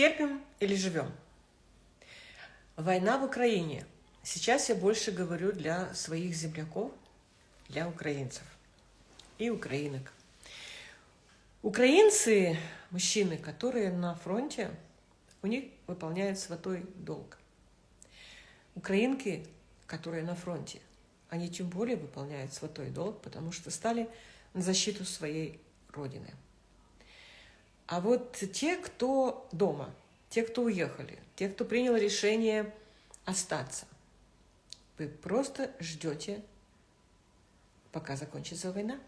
Терпим или живем? Война в Украине. Сейчас я больше говорю для своих земляков, для украинцев и украинок. Украинцы, мужчины, которые на фронте, у них выполняют святой долг. Украинки, которые на фронте, они тем более выполняют святой долг, потому что стали на защиту своей Родины. А вот те, кто дома, те, кто уехали, те, кто принял решение остаться, вы просто ждете, пока закончится война.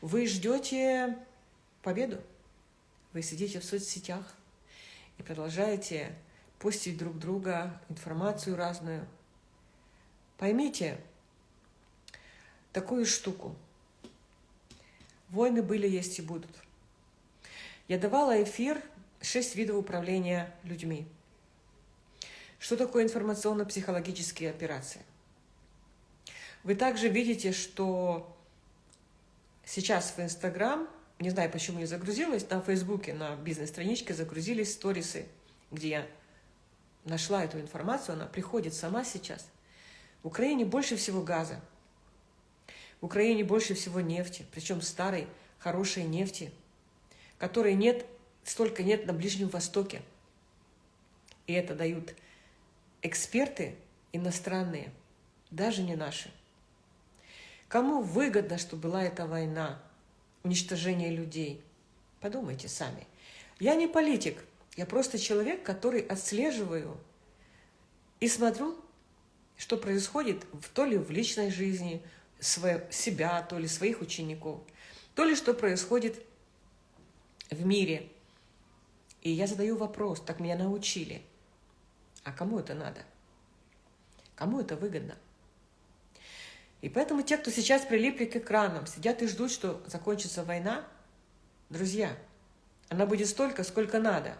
Вы ждете победу. Вы сидите в соцсетях и продолжаете пустить друг друга информацию разную. Поймите такую штуку. Войны были, есть и будут. Я давала эфир «Шесть видов управления людьми». Что такое информационно-психологические операции? Вы также видите, что сейчас в Инстаграм, не знаю, почему не загрузилась, на Фейсбуке, на бизнес-страничке загрузились сторисы, где я нашла эту информацию, она приходит сама сейчас. В Украине больше всего газа, в Украине больше всего нефти, причем старой, хорошей нефти – которой нет, столько нет на Ближнем Востоке. И это дают эксперты иностранные, даже не наши. Кому выгодно, что была эта война, уничтожение людей? Подумайте сами. Я не политик, я просто человек, который отслеживаю и смотрю, что происходит в, то ли в личной жизни свое, себя, то ли своих учеников, то ли что происходит в мире. И я задаю вопрос, так меня научили. А кому это надо? Кому это выгодно? И поэтому те, кто сейчас прилипли к экранам, сидят и ждут, что закончится война, друзья, она будет столько, сколько надо.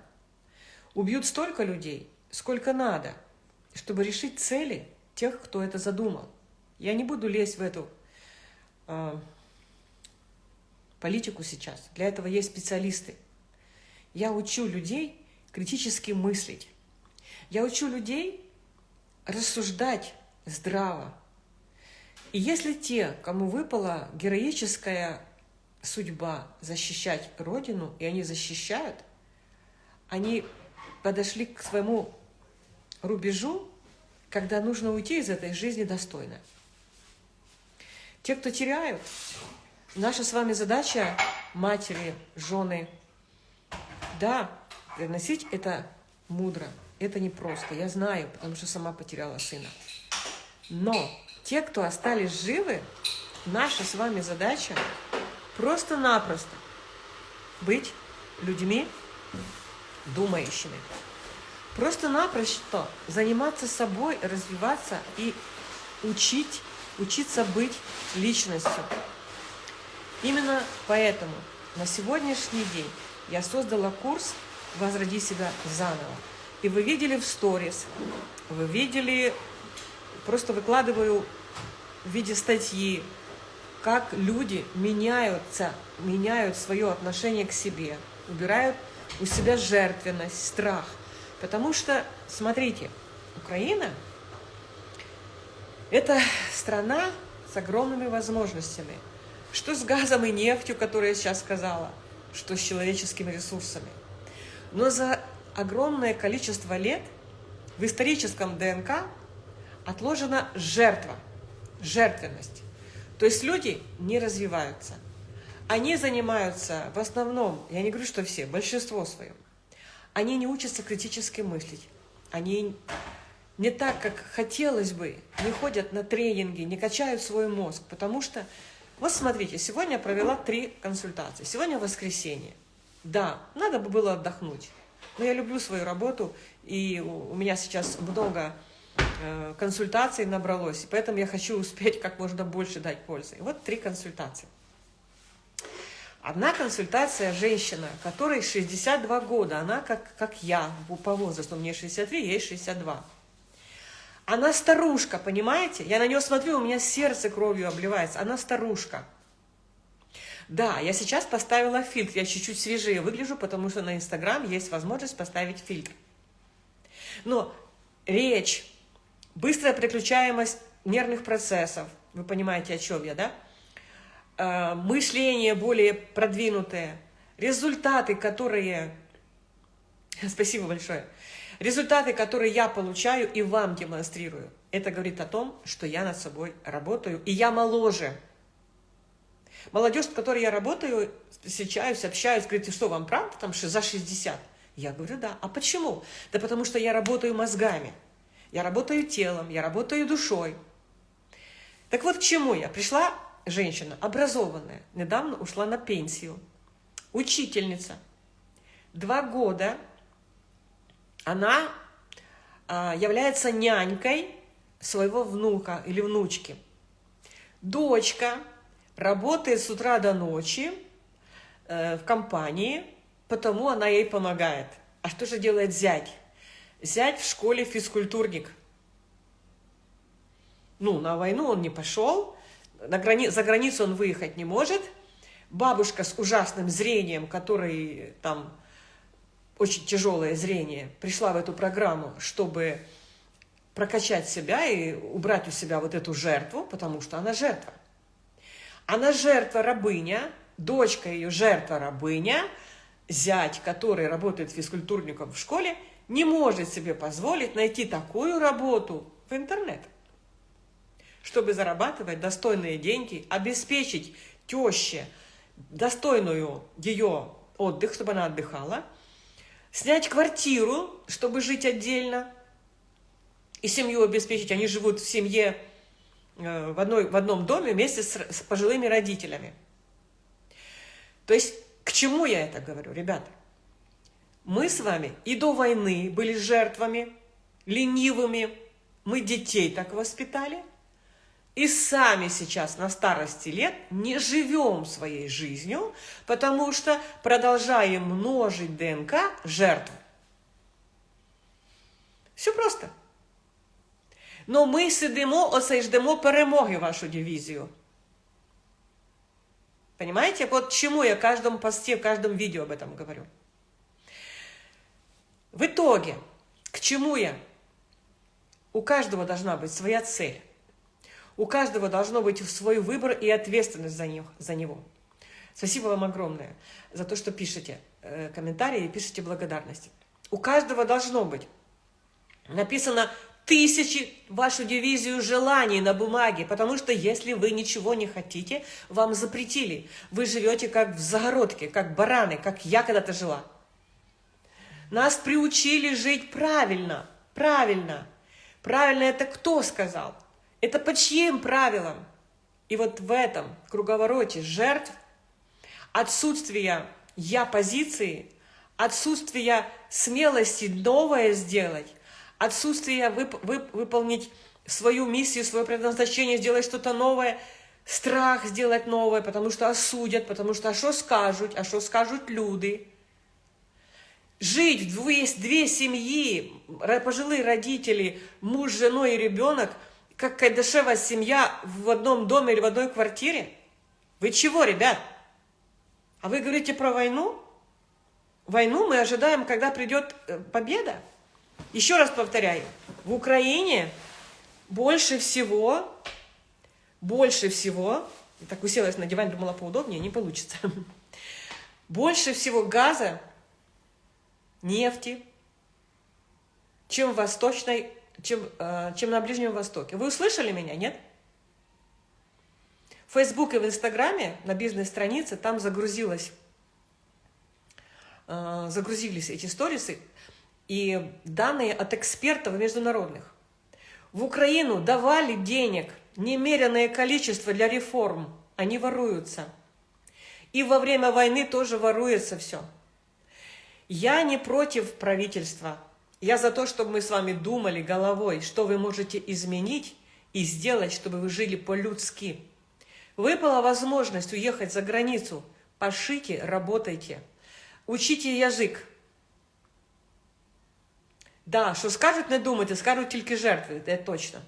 Убьют столько людей, сколько надо, чтобы решить цели тех, кто это задумал. Я не буду лезть в эту э, политику сейчас. Для этого есть специалисты. Я учу людей критически мыслить. Я учу людей рассуждать здраво. И если те, кому выпала героическая судьба защищать Родину, и они защищают, они подошли к своему рубежу, когда нужно уйти из этой жизни достойно. Те, кто теряют, Наша с вами задача, матери, жены, да, приносить это мудро, это непросто, я знаю, потому что сама потеряла сына. Но те, кто остались живы, наша с вами задача просто-напросто быть людьми думающими. Просто-напросто заниматься собой, развиваться и учить, учиться быть личностью. Именно поэтому на сегодняшний день я создала курс «Возроди себя заново». И вы видели в сторис, вы видели, просто выкладываю в виде статьи, как люди меняются, меняют свое отношение к себе, убирают у себя жертвенность, страх. Потому что, смотрите, Украина – это страна с огромными возможностями – что с газом и нефтью, которую я сейчас сказала, что с человеческими ресурсами. Но за огромное количество лет в историческом ДНК отложена жертва, жертвенность. То есть люди не развиваются. Они занимаются в основном, я не говорю, что все, большинство своем, они не учатся критически мыслить. Они не так, как хотелось бы, не ходят на тренинги, не качают свой мозг, потому что вот смотрите, сегодня я провела три консультации. Сегодня воскресенье. Да, надо бы было отдохнуть. Но я люблю свою работу, и у меня сейчас много э, консультаций набралось, и поэтому я хочу успеть как можно больше дать пользы. И вот три консультации. Одна консультация женщина, которой 62 года, она как, как я по возрасту, мне 63, ей 62. Она старушка, понимаете? Я на нее смотрю, у меня сердце кровью обливается. Она старушка. Да, я сейчас поставила фильтр, я чуть-чуть свежее выгляжу, потому что на Инстаграм есть возможность поставить фильтр. Но речь, быстрая переключаемость нервных процессов, вы понимаете, о чем я, да? Э, мышление более продвинутое, результаты, которые... Спасибо большое. Результаты, которые я получаю и вам демонстрирую, это говорит о том, что я над собой работаю, и я моложе. Молодежь, с которой я работаю, встречаюсь, общаюсь, говорит, что, вам правда там за 60? Я говорю, да. А почему? Да потому что я работаю мозгами, я работаю телом, я работаю душой. Так вот, к чему я? Пришла женщина, образованная, недавно ушла на пенсию, учительница. Два года она а, является нянькой своего внука или внучки. Дочка работает с утра до ночи э, в компании, потому она ей помогает. А что же делает зять? Зять в школе физкультурник. Ну, на войну он не пошел, на грани... за границу он выехать не может. Бабушка с ужасным зрением, который там очень тяжелое зрение, пришла в эту программу, чтобы прокачать себя и убрать у себя вот эту жертву, потому что она жертва. Она жертва-рабыня, дочка ее жертва-рабыня, зять, который работает физкультурником в школе, не может себе позволить найти такую работу в интернет, чтобы зарабатывать достойные деньги, обеспечить теще достойную ее отдых, чтобы она отдыхала, снять квартиру, чтобы жить отдельно и семью обеспечить. Они живут в семье Э, в, одной, в одном доме вместе с, с пожилыми родителями. То есть, к чему я это говорю, ребята? Мы с вами и до войны были жертвами, ленивыми, мы детей так воспитали, и сами сейчас на старости лет не живем своей жизнью, потому что продолжаем множить ДНК жертв. Все просто. Но ми сидимо, оце ждемо перемоги вашу дивизию. Понимаете? Вот чему я в каждом посте, в каждом видео об этом говорю. В итоге, к чему я? У каждого должна быть своя цель. У каждого должно быть свой выбор и ответственность за, них, за него. Спасибо вам огромное за то, что пишете э, комментарии и пишете благодарности. У каждого должно быть. Написано тысячи вашу дивизию желаний на бумаге, потому что если вы ничего не хотите, вам запретили. Вы живете как в загородке, как бараны, как я когда-то жила. Нас приучили жить правильно, правильно. Правильно это кто сказал? Это по чьим правилам? И вот в этом круговороте жертв, отсутствия я-позиции, отсутствия смелости новое сделать, отсутствие вып вып выполнить свою миссию, свое предназначение, сделать что-то новое, страх сделать новое, потому что осудят, потому что а что скажут, а что скажут люди. Жить в две, две семьи, пожилые родители, муж, женой и ребенок, как кайдашева семья в одном доме или в одной квартире? Вы чего, ребят? А вы говорите про войну? Войну мы ожидаем, когда придет э, победа. Еще раз повторяю, в Украине больше всего, больше всего, так уселась на диван, думала поудобнее, не получится, больше всего газа, нефти, чем в Восточной, чем, э, чем на Ближнем Востоке. Вы услышали меня, нет? В Facebook и в Инстаграме на бизнес-странице там загрузилось, э, загрузились эти сторисы, и данные от экспертов международных. В Украину давали денег немеренное количество для реформ, они воруются. И во время войны тоже воруется все. Я не против правительства. Я за то, чтобы мы с вами думали головой, что вы можете изменить и сделать, чтобы вы жили по-людски. Выпала возможность уехать за границу. Пошите, работайте. Учите язык. Да, що скажуть, не думайте, скажуть тільки жертви, це точно.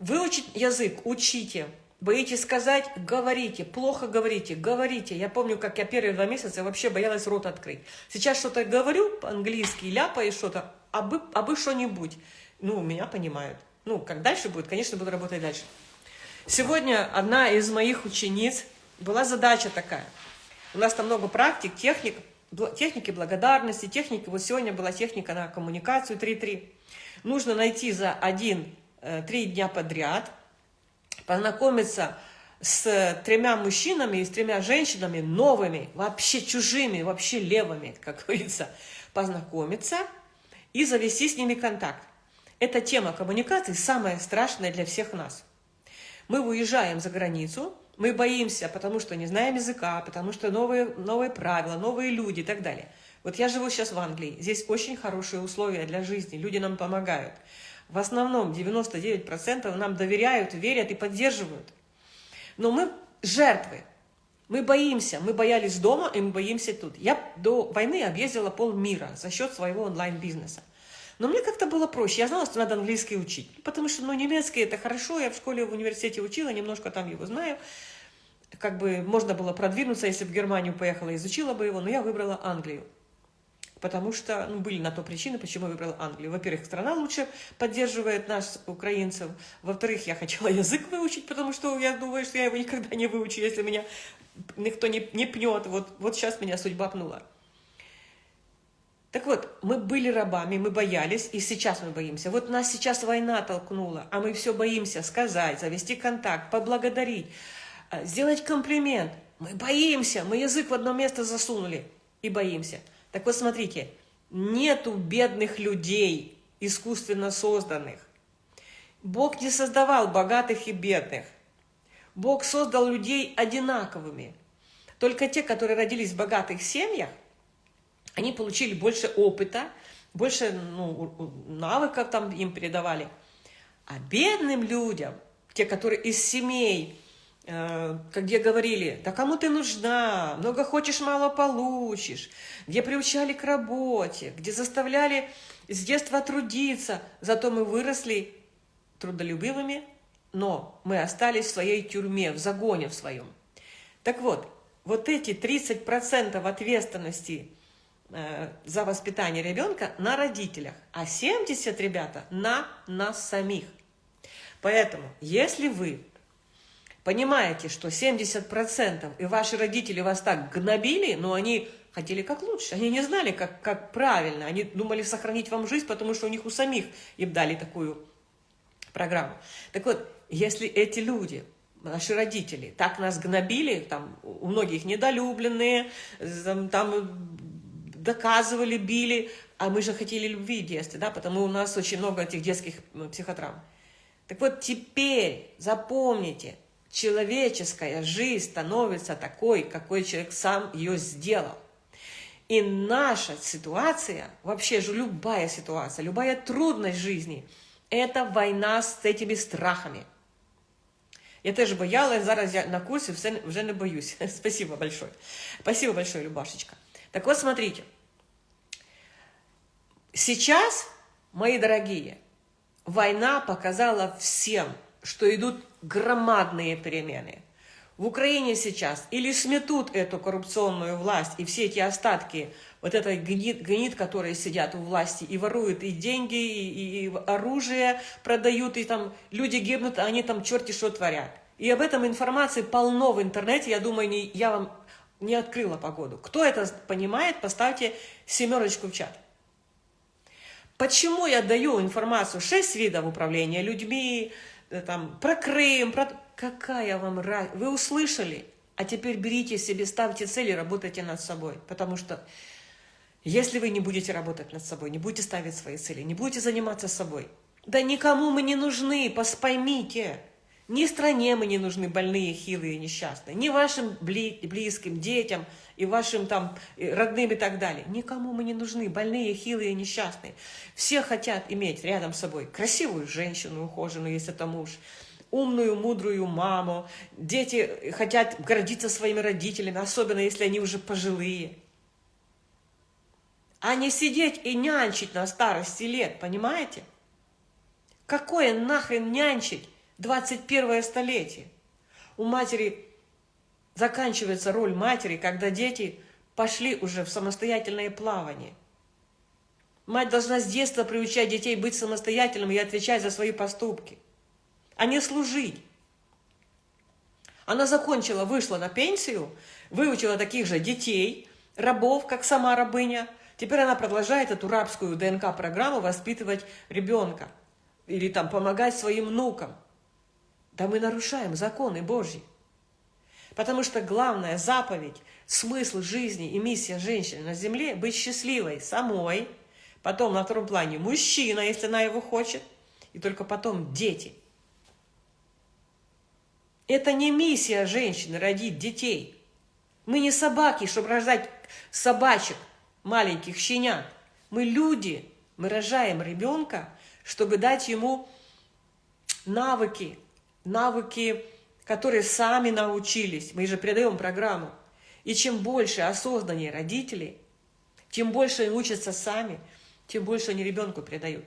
Выучить язык, учите. Боитесь сказать? Говорите. Плохо говорите? Говорите. Я помню, как я первые два месяца вообще боялась рот открыть. Сейчас что-то говорю по-английски, ляпаю что-то, а бы, а бы что-нибудь. Ну, меня понимают. Ну, как дальше будет, конечно, буду работать дальше. Сегодня одна из моих учениц, была задача такая. У нас там много практик, техник, техники благодарности, техники. Вот сегодня была техника на коммуникацию 3.3. Нужно найти за один-три э, дня подряд – познакомиться с тремя мужчинами и с тремя женщинами новыми, вообще чужими, вообще левыми, как говорится, познакомиться и завести с ними контакт. Эта тема коммуникации самая страшная для всех нас. Мы уезжаем за границу, мы боимся, потому что не знаем языка, потому что новые, новые правила, новые люди и так далее. Вот я живу сейчас в Англии, здесь очень хорошие условия для жизни, люди нам помогают. В основном 99% нам доверяют, верят и поддерживают. Но мы жертвы. Мы боимся. Мы боялись дома, и мы боимся тут. Я до войны объездила полмира за счет своего онлайн-бизнеса. Но мне как-то было проще. Я знала, что надо английский учить. Потому что ну, немецкий это хорошо. Я в школе, в университете учила, немножко там его знаю. Как бы можно было продвинуться, если бы в Германию поехала, изучила бы его. Но я выбрала Англию потому что ну, были на то причины, почему я выбрала Англию. Во-первых, страна лучше поддерживает нас, украинцев. Во-вторых, я хотела язык выучить, потому что я думаю, что я его никогда не выучу, если меня никто не, не пнет. Вот, вот сейчас меня судьба пнула. Так вот, мы были рабами, мы боялись, и сейчас мы боимся. Вот нас сейчас война толкнула, а мы все боимся сказать, завести контакт, поблагодарить, э, сделать комплимент. Мы боимся, мы язык в одно место засунули и боимся. Так вот, смотрите, нету бедных людей, искусственно созданных. Бог не создавал богатых и бедных. Бог создал людей одинаковыми. Только те, которые родились в богатых семьях, они получили больше опыта, больше ну, навыков там им передавали. А бедным людям, те, которые из семей, где говорили, да кому ты нужна, много хочешь, мало получишь, где приучали к работе, где заставляли с детства трудиться, зато мы выросли трудолюбивыми, но мы остались в своей тюрьме, в загоне в своем. Так вот, вот эти 30% ответственности э, за воспитание ребенка на родителях, а 70, ребята, на нас самих. Поэтому, если вы понимаете, что 70% и ваши родители вас так гнобили, но они хотели как лучше, они не знали, как, как правильно, они думали сохранить вам жизнь, потому что у них у самих им дали такую программу. Так вот, если эти люди, наши родители, так нас гнобили, там у многих недолюбленные, там доказывали, били, а мы же хотели любви в детстве, да, потому у нас очень много этих детских психотравм. Так вот, теперь запомните, человеческая жизнь становится такой, какой человек сам ее сделал. И наша ситуация, вообще же любая ситуация, любая трудность жизни, это война с этими страхами. Я теж боялась, зараз я на курсе вже не боюсь. Спасибо большое. Спасибо большое, Любашечка. Так вот, смотрите. Сейчас, мои дорогие, война показала всем, что идут громадные перемены. В Украине сейчас или сметут эту коррупционную власть и все эти остатки, вот этой гнид, гнид которые сидят у власти и воруют и деньги, и, и оружие продают, и там люди гибнут, а они там черти что творят. И об этом информации полно в интернете, я думаю, не, я вам не открыла погоду. Кто это понимает, поставьте семерочку в чат. Почему я даю информацию? Шесть видов управления людьми, там, про Крым, про... Какая вам разница? Вы услышали? А теперь берите себе, ставьте цели, работайте над собой. Потому что если вы не будете работать над собой, не будете ставить свои цели, не будете заниматься собой, да никому мы не нужны, поймите. Ни стране мы не нужны больные, хилые, несчастные, ни вашим близким, детям и вашим там родным и так далее. Никому мы не нужны, больные, хилые, несчастные. Все хотят иметь рядом с собой красивую женщину, ухоженную, если это муж, умную, мудрую маму. Дети хотят гордиться своими родителями, особенно если они уже пожилые. А не сидеть и нянчить на старости лет, понимаете? Какое нахрен нянчить? 21 столетие. у матери заканчивается роль матери, когда дети пошли уже в самостоятельное плавание. Мать должна с детства приучать детей быть самостоятельными и отвечать за свои поступки, а не служить. Она закончила, вышла на пенсию, выучила таких же детей, рабов, как сама рабыня. Теперь она продолжает эту рабскую ДНК-программу воспитывать ребенка или там помогать своим внукам. Да мы нарушаем законы Божьи. Потому что главная заповедь, смысл жизни и миссия женщины на земле – быть счастливой самой, потом на втором плане мужчина, если она его хочет, и только потом дети. Это не миссия женщины – родить детей. Мы не собаки, чтобы рождать собачек, маленьких щенят. Мы люди, мы рожаем ребенка, чтобы дать ему навыки, навыки, которые сами научились. Мы же передаем программу. И чем больше осознаннее родителей, тем больше они учатся сами, тем больше они ребенку передают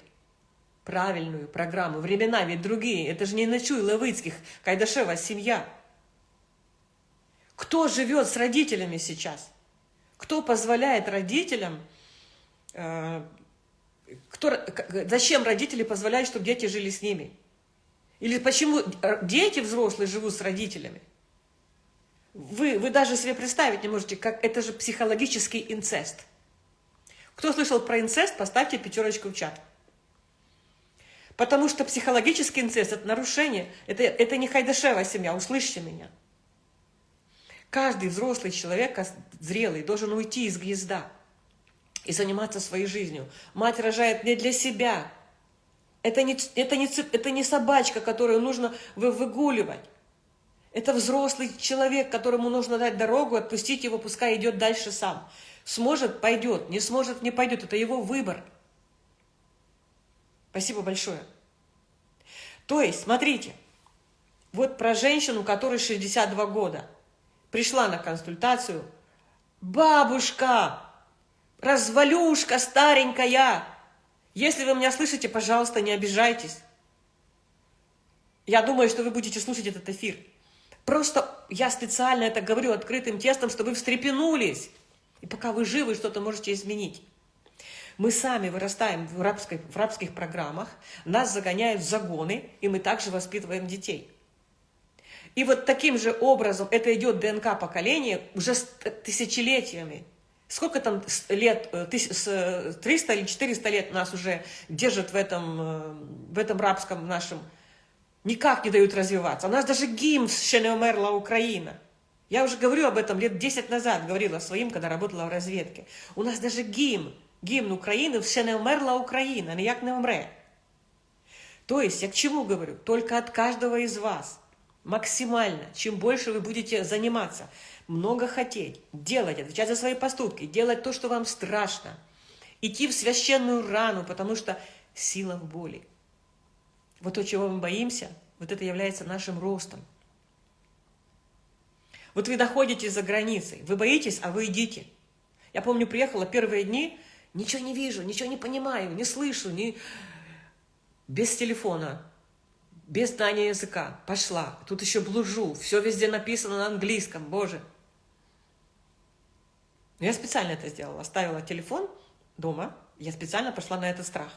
правильную программу. Времена ведь другие. Это же не Ночуй Левыцких, Кайдашева семья. Кто живет с родителями сейчас? Кто позволяет родителям... Э, кто, зачем родители позволяют, чтобы дети жили с ними? Или почему дети взрослые живут с родителями? Вы, вы даже себе представить не можете, как это же психологический инцест. Кто слышал про инцест, поставьте пятерочку в чат. Потому что психологический инцест – это нарушение, это, это не хайдашевая семья, услышьте меня. Каждый взрослый человек, зрелый, должен уйти из гнезда и заниматься своей жизнью. Мать рожает не для себя, это не, это не, это не собачка, которую нужно выгуливать. Это взрослый человек, которому нужно дать дорогу, отпустить его, пускай идет дальше сам. Сможет – пойдет, не сможет – не пойдет. Это его выбор. Спасибо большое. То есть, смотрите, вот про женщину, которой 62 года, пришла на консультацию, бабушка, развалюшка старенькая, если вы меня слышите, пожалуйста, не обижайтесь. Я думаю, что вы будете слушать этот эфир. Просто я специально это говорю открытым тестом, чтобы вы встрепенулись. И пока вы живы, что-то можете изменить. Мы сами вырастаем в, рабской, в рабских программах, нас загоняют в загоны, и мы также воспитываем детей. И вот таким же образом это идет ДНК поколения уже тысячелетиями. Сколько там лет, 300 э, э, или 400 лет нас уже держат в этом, э, в этом рабском нашем, никак не дают развиваться. У нас даже гимн «Ще не умерла Украина». Я уже говорю об этом лет 10 назад, говорила своим, когда работала в разведке. У нас даже гимн, гимн Украины «Ще не умерла Украина», ніяк не умре. То есть, я к чему говорю? Только от каждого из вас максимально, чем больше вы будете заниматься – много хотеть, делать, отвечать за свои поступки, делать то, что вам страшно, идти в священную рану, потому что сила в боли. Вот то, чего мы боимся, вот это является нашим ростом. Вот вы доходите за границей, вы боитесь, а вы идите. Я помню, приехала первые дни, ничего не вижу, ничего не понимаю, не слышу, не... без телефона, без знания языка. Пошла, тут еще блужу, все везде написано на английском, боже. Я специально это сделала. Оставила телефон дома. Я специально пошла на этот страх.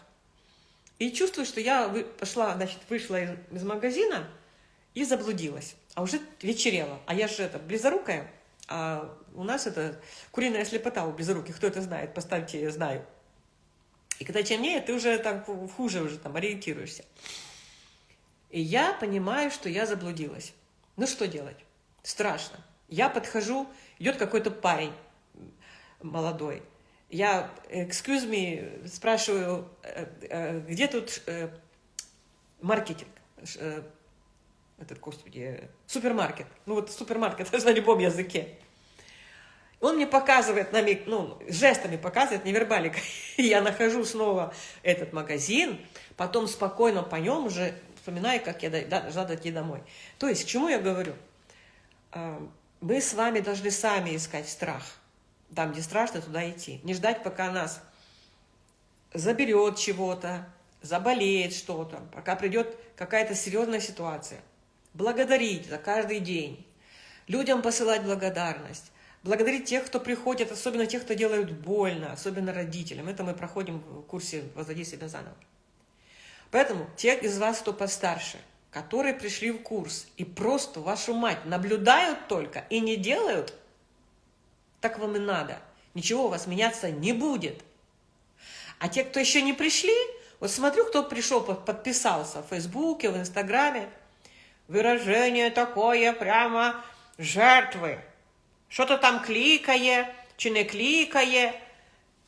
И чувствую, что я пошла, значит, вышла из, из магазина и заблудилась. А уже вечерело. А я же это, близорукая. А у нас это куриная слепота у близоруких. Кто это знает? Поставьте «я знаю». И когда темнее, ты уже там хуже уже там ориентируешься. И я понимаю, что я заблудилась. Ну что делать? Страшно. Я подхожу, идет какой-то парень молодой. Я, excuse me, спрашиваю, э, э, где тут э, маркетинг? Этот, господи, супермаркет. Ну вот супермаркет, на любом языке. Он мне показывает, намек, ну, жестами показывает, невербаликой. Я нахожу снова этот магазин, потом спокойно по нем уже вспоминаю, как я должна дойти домой. То есть, к чему я говорю? Мы с вами должны сами искать страх там, где страшно, туда идти. Не ждать, пока нас заберет чего-то, заболеет что-то, пока придет какая-то серьезная ситуация. благодарить за каждый день, людям посылать благодарность, благодарить тех, кто приходит, особенно тех, кто делают больно, особенно родителям. Это мы проходим в курсе «Возводи себя заново». Поэтому те из вас, кто постарше, которые пришли в курс и просто, вашу мать, наблюдают только и не делают, так вам и надо. Ничего у вас меняться не будет. А те, кто еще не пришли, вот смотрю, кто пришел, подписался в Фейсбуке, в Инстаграме, выражение такое прямо жертвы. Что-то там кликає, чи не кликає.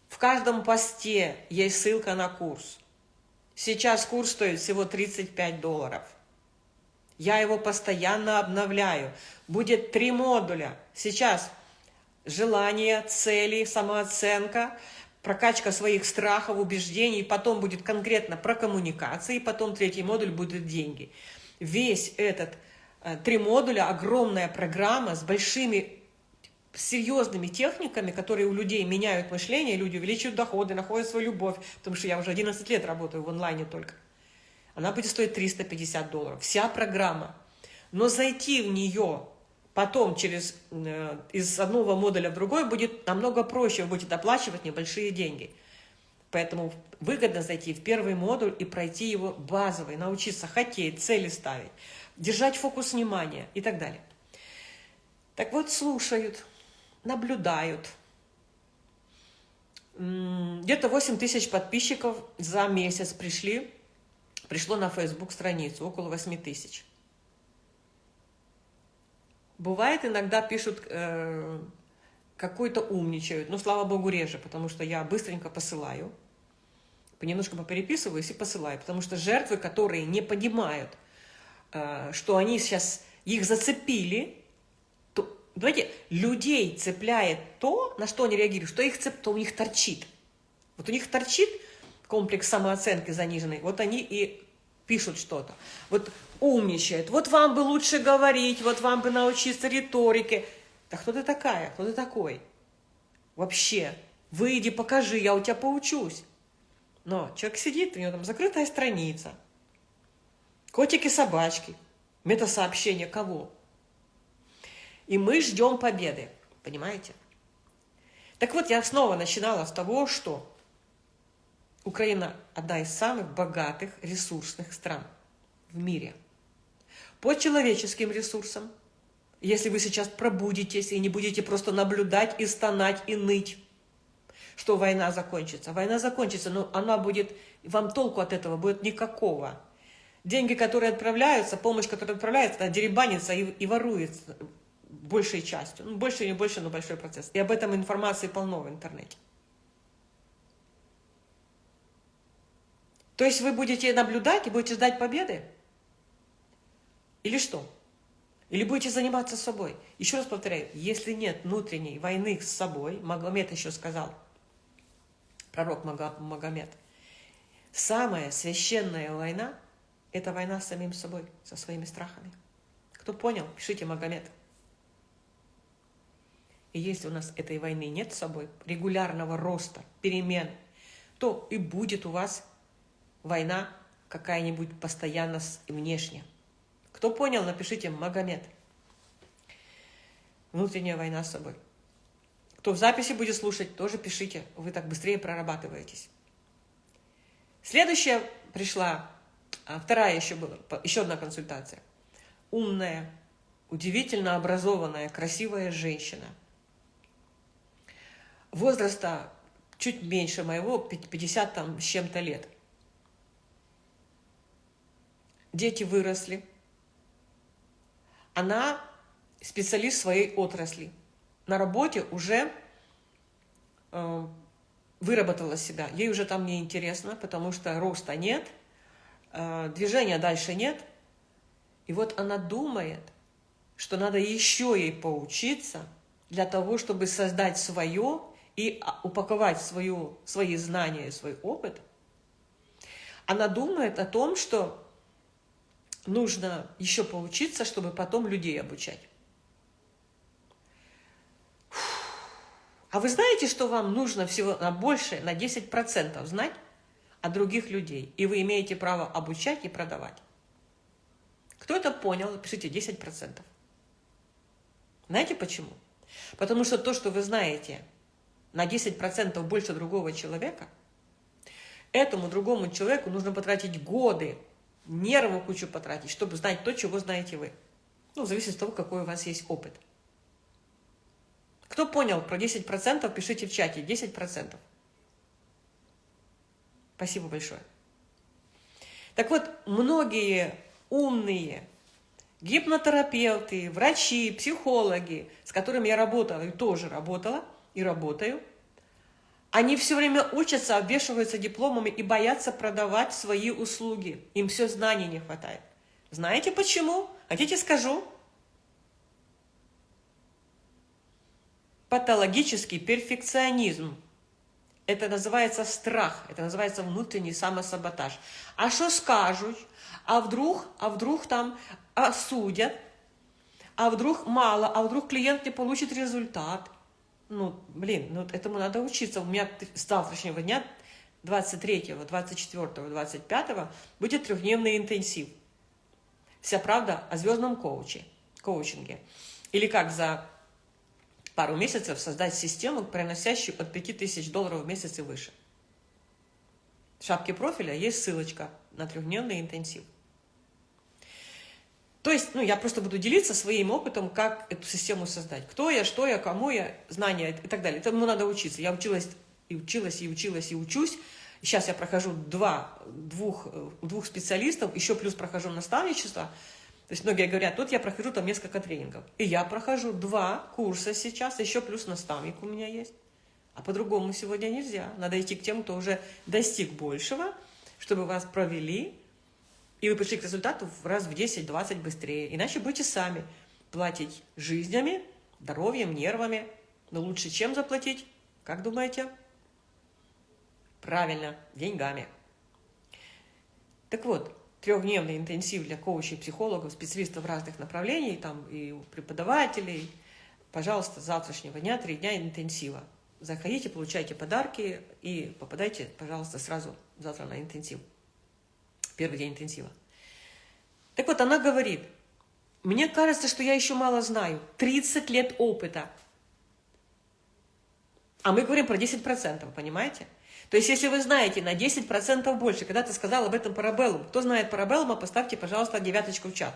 В каждом посте есть ссылка на курс. Сейчас курс стоит всего 35 долларов. Я его постоянно обновляю. Будет три модуля. Сейчас желание, цели, самооценка, прокачка своих страхов, убеждений, потом будет конкретно про коммуникации, потом третий модуль будет деньги. Весь этот э, три модуля, огромная программа с большими серьезными техниками, которые у людей меняют мышление, люди увеличивают доходы, находят свою любовь, потому что я уже 11 лет работаю в онлайне только. Она будет стоить 350 долларов. Вся программа. Но зайти в нее потом через, э, из одного модуля в другой будет намного проще, вы будете оплачивать небольшие деньги. Поэтому выгодно зайти в первый модуль и пройти его базовый, научиться хотеть, цели ставить, держать фокус внимания и так далее. Так вот, слушают, наблюдают. Где-то 8 тысяч подписчиков за месяц пришли, пришло на Facebook страницу, около 8 тысяч. Бывает, иногда пишут, э, какой-то умничают, но, слава богу, реже, потому что я быстренько посылаю, понемножку попереписываюсь и посылаю, потому что жертвы, которые не понимают, э, что они сейчас, их зацепили, Понимаете, людей цепляет то, на что они реагируют, что их цеп, то у них торчит. Вот у них торчит комплекс самооценки заниженный, вот они и пишут что-то. Вот умничают, вот вам бы лучше говорить, вот вам бы научиться риторике. Да кто ты такая, кто ты такой? Вообще, выйди, покажи, я у тебя поучусь. Но человек сидит, у него там закрытая страница, котики-собачки, метасообщение кого? И мы ждем победы, понимаете? Так вот, я снова начинала с того, что Украина одна из самых богатых, ресурсных стран в мире. По человеческим ресурсам, если вы сейчас пробудетесь и не будете просто наблюдать и стонать и ныть, что война закончится. Война закончится, но она будет, вам толку от этого будет никакого. Деньги, которые отправляются, помощь, которая отправляется, она деребанится и, и воруется большей частью. Ну, больше, не больше, но большой процесс. И об этом информации полно в интернете. То есть вы будете наблюдать и будете ждать победы? Или что? Или будете заниматься собой? Еще раз повторяю, если нет внутренней войны с собой, Магомед еще сказал, пророк Магомед, самая священная война – это война с самим собой, со своими страхами. Кто понял, пишите Магомед. И если у нас этой войны нет с собой, регулярного роста, перемен, то и будет у вас война какая-нибудь постоянно и внешне. Кто понял, напишите Магомед. Внутренняя война с собой. Кто в записи будет слушать, тоже пишите. Вы так быстрее прорабатываетесь. Следующая пришла, а вторая еще была, еще одна консультация. Умная, удивительно образованная, красивая женщина – возраста чуть меньше моего, 50 там, с чем-то лет. Дети выросли. Она специалист своей отрасли. На работе уже э, выработала себя. Ей уже там не интересно, потому что роста нет, э, движения дальше нет. И вот она думает, что надо еще ей поучиться для того, чтобы создать свое и а, упаковать свою, свои знания, свой опыт, она думает о том, что нужно еще поучиться, чтобы потом людей обучать. А вы знаете, что вам нужно всего на больше, на 10% знать о других людей, и вы имеете право обучать и продавать? Кто это понял, пишите 10%. Знаете почему? Потому что то, что вы знаете на 10% больше другого человека, этому другому человеку нужно потратить годы, нервы кучу потратить, чтобы знать то, чего знаете вы. Ну, зависит от того, какой у вас есть опыт. Кто понял про 10%, пишите в чате. 10%. Спасибо большое. Так вот, многие умные гипнотерапевты, врачи, психологи, с которыми я работала и тоже работала, и работаю, они все время учатся, обвешиваются дипломами и боятся продавать свои услуги. Им все знаний не хватает. Знаете почему? Хотите скажу? Патологический перфекционизм. Это называется страх, это называется внутренний самосаботаж. А что скажут? А вдруг, а вдруг там осудят? А вдруг мало? А вдруг клиент не получит результат? Ну, блин, ну этому надо учиться. У меня с завтрашнего дня, 23, 24, 25 будет трехдневный интенсив. Вся правда о звездном коуче, коучинге. Или как за пару месяцев создать систему, приносящую от 5000 долларов в месяц и выше. В шапке профиля есть ссылочка на трехдневный интенсив. То есть, ну, я просто буду делиться своим опытом, как эту систему создать. Кто я, что я, кому я, знания и так далее. Этому надо учиться. Я училась и училась, и училась, и учусь. Сейчас я прохожу два, двух, двух специалистов, еще плюс прохожу наставничество – то есть многие говорят, вот я прохожу там несколько тренингов. И я прохожу два курса сейчас, еще плюс наставник у меня есть. А по-другому сегодня нельзя. Надо идти к тем, кто уже достиг большего, чтобы вас провели, и вы пришли к результату раз в 10-20 быстрее. Иначе будете сами платить жизнями, здоровьем, нервами. Но лучше чем заплатить? Как думаете? Правильно, деньгами. Так вот, трехдневный интенсив для коучей, психологов, специалистов разных направлений, там и преподавателей. Пожалуйста, с завтрашнего дня три дня интенсива. Заходите, получайте подарки и попадайте, пожалуйста, сразу завтра на интенсив. Первый день интенсива. Так вот, она говорит, мне кажется, что я еще мало знаю. 30 лет опыта. А мы говорим про 10%, понимаете? То есть, если вы знаете на 10% больше, когда ты сказал об этом парабеллум, кто знает парабеллума, поставьте, пожалуйста, девяточку в чат.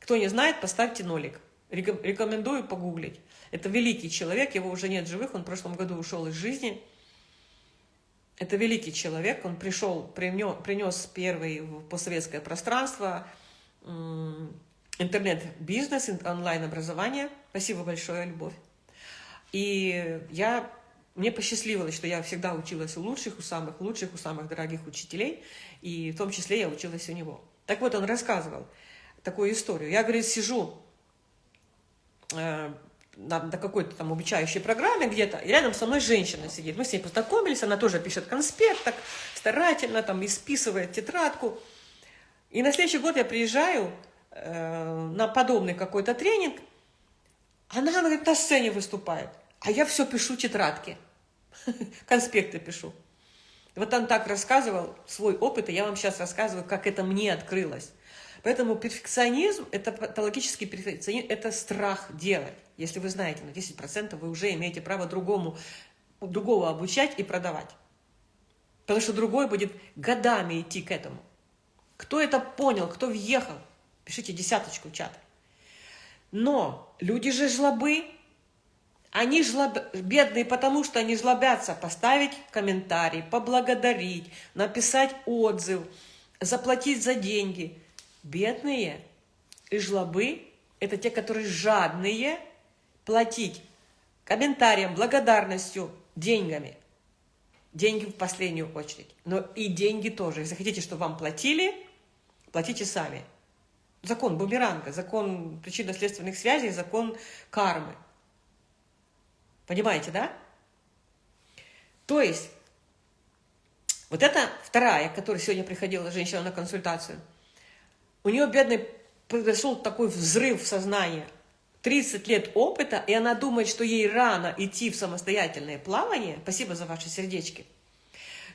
Кто не знает, поставьте нолик. Рекомендую погуглить. Это великий человек, его уже нет живых, он в прошлом году ушел из жизни. Это великий человек, он пришел, принес первый в постсоветское пространство интернет-бизнес, онлайн-образование. Спасибо большое, Любовь. И я мне посчастливилось, что я всегда училась у лучших, у самых лучших, у самых дорогих учителей, и в том числе я училась у него. Так вот, он рассказывал такую историю. Я, говорит, сижу э, на, на какой-то там обучающей программе где-то, и рядом со мной женщина сидит. Мы с ней познакомились, она тоже пишет конспект, так старательно там исписывает тетрадку. И на следующий год я приезжаю э, на подобный какой-то тренинг, она, говорит, на сцене выступает. А я все пишу тетрадки, конспекты пишу. Вот он так рассказывал свой опыт, и я вам сейчас рассказываю, как это мне открылось. Поэтому перфекционизм, это патологический перфекционизм, это страх делать. Если вы знаете на 10%, вы уже имеете право другому, другого обучать и продавать. Потому что другой будет годами идти к этому. Кто это понял, кто въехал, пишите десяточку в чат. Но люди же жлобы, они жлоб... бедные, потому что они жлобятся поставить комментарий, поблагодарить, написать отзыв, заплатить за деньги. Бедные и жлобы – это те, которые жадные платить комментарием, благодарностью, деньгами. Деньги в последнюю очередь. Но и деньги тоже. Если хотите, чтобы вам платили, платите сами. Закон бумеранга, закон причинно-следственных связей, закон кармы. Понимаете, да? То есть, вот это вторая, которая сегодня приходила женщина на консультацию. У нее, бедный, произошел такой взрыв в сознании. 30 лет опыта, и она думает, что ей рано идти в самостоятельное плавание. Спасибо за ваши сердечки.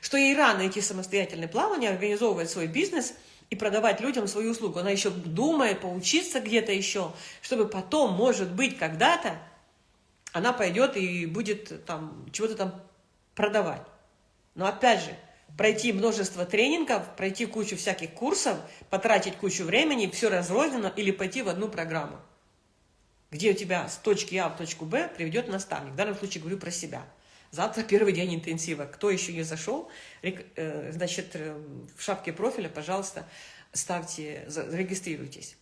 Что ей рано идти в самостоятельное плавание, организовывать свой бизнес, и продавать людям свою услугу. Она еще думает поучиться где-то еще, чтобы потом, может быть, когда-то она пойдет и будет там чего-то там продавать. Но опять же, пройти множество тренингов, пройти кучу всяких курсов, потратить кучу времени, все разрозненно или пойти в одну программу, где у тебя с точки А в точку Б приведет наставник. В данном случае говорю про себя. Завтра первый день интенсива. Кто еще не зашел, э, значит, э, в шапке профиля, пожалуйста, ставьте, зарегистрируйтесь.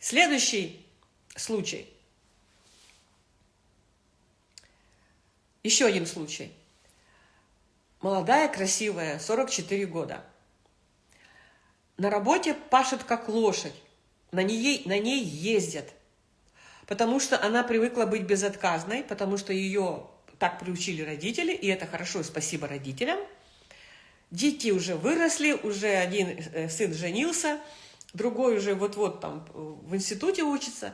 Следующий случай. Еще один случай. Молодая, красивая, 44 года. На работе пашет как лошадь. На ней, на ней ездят. Потому что она привыкла быть безотказной, потому что ее так приучили родители, и это хорошо, спасибо родителям. Дети уже выросли, уже один э, сын женился, другой уже вот-вот там в институте учится,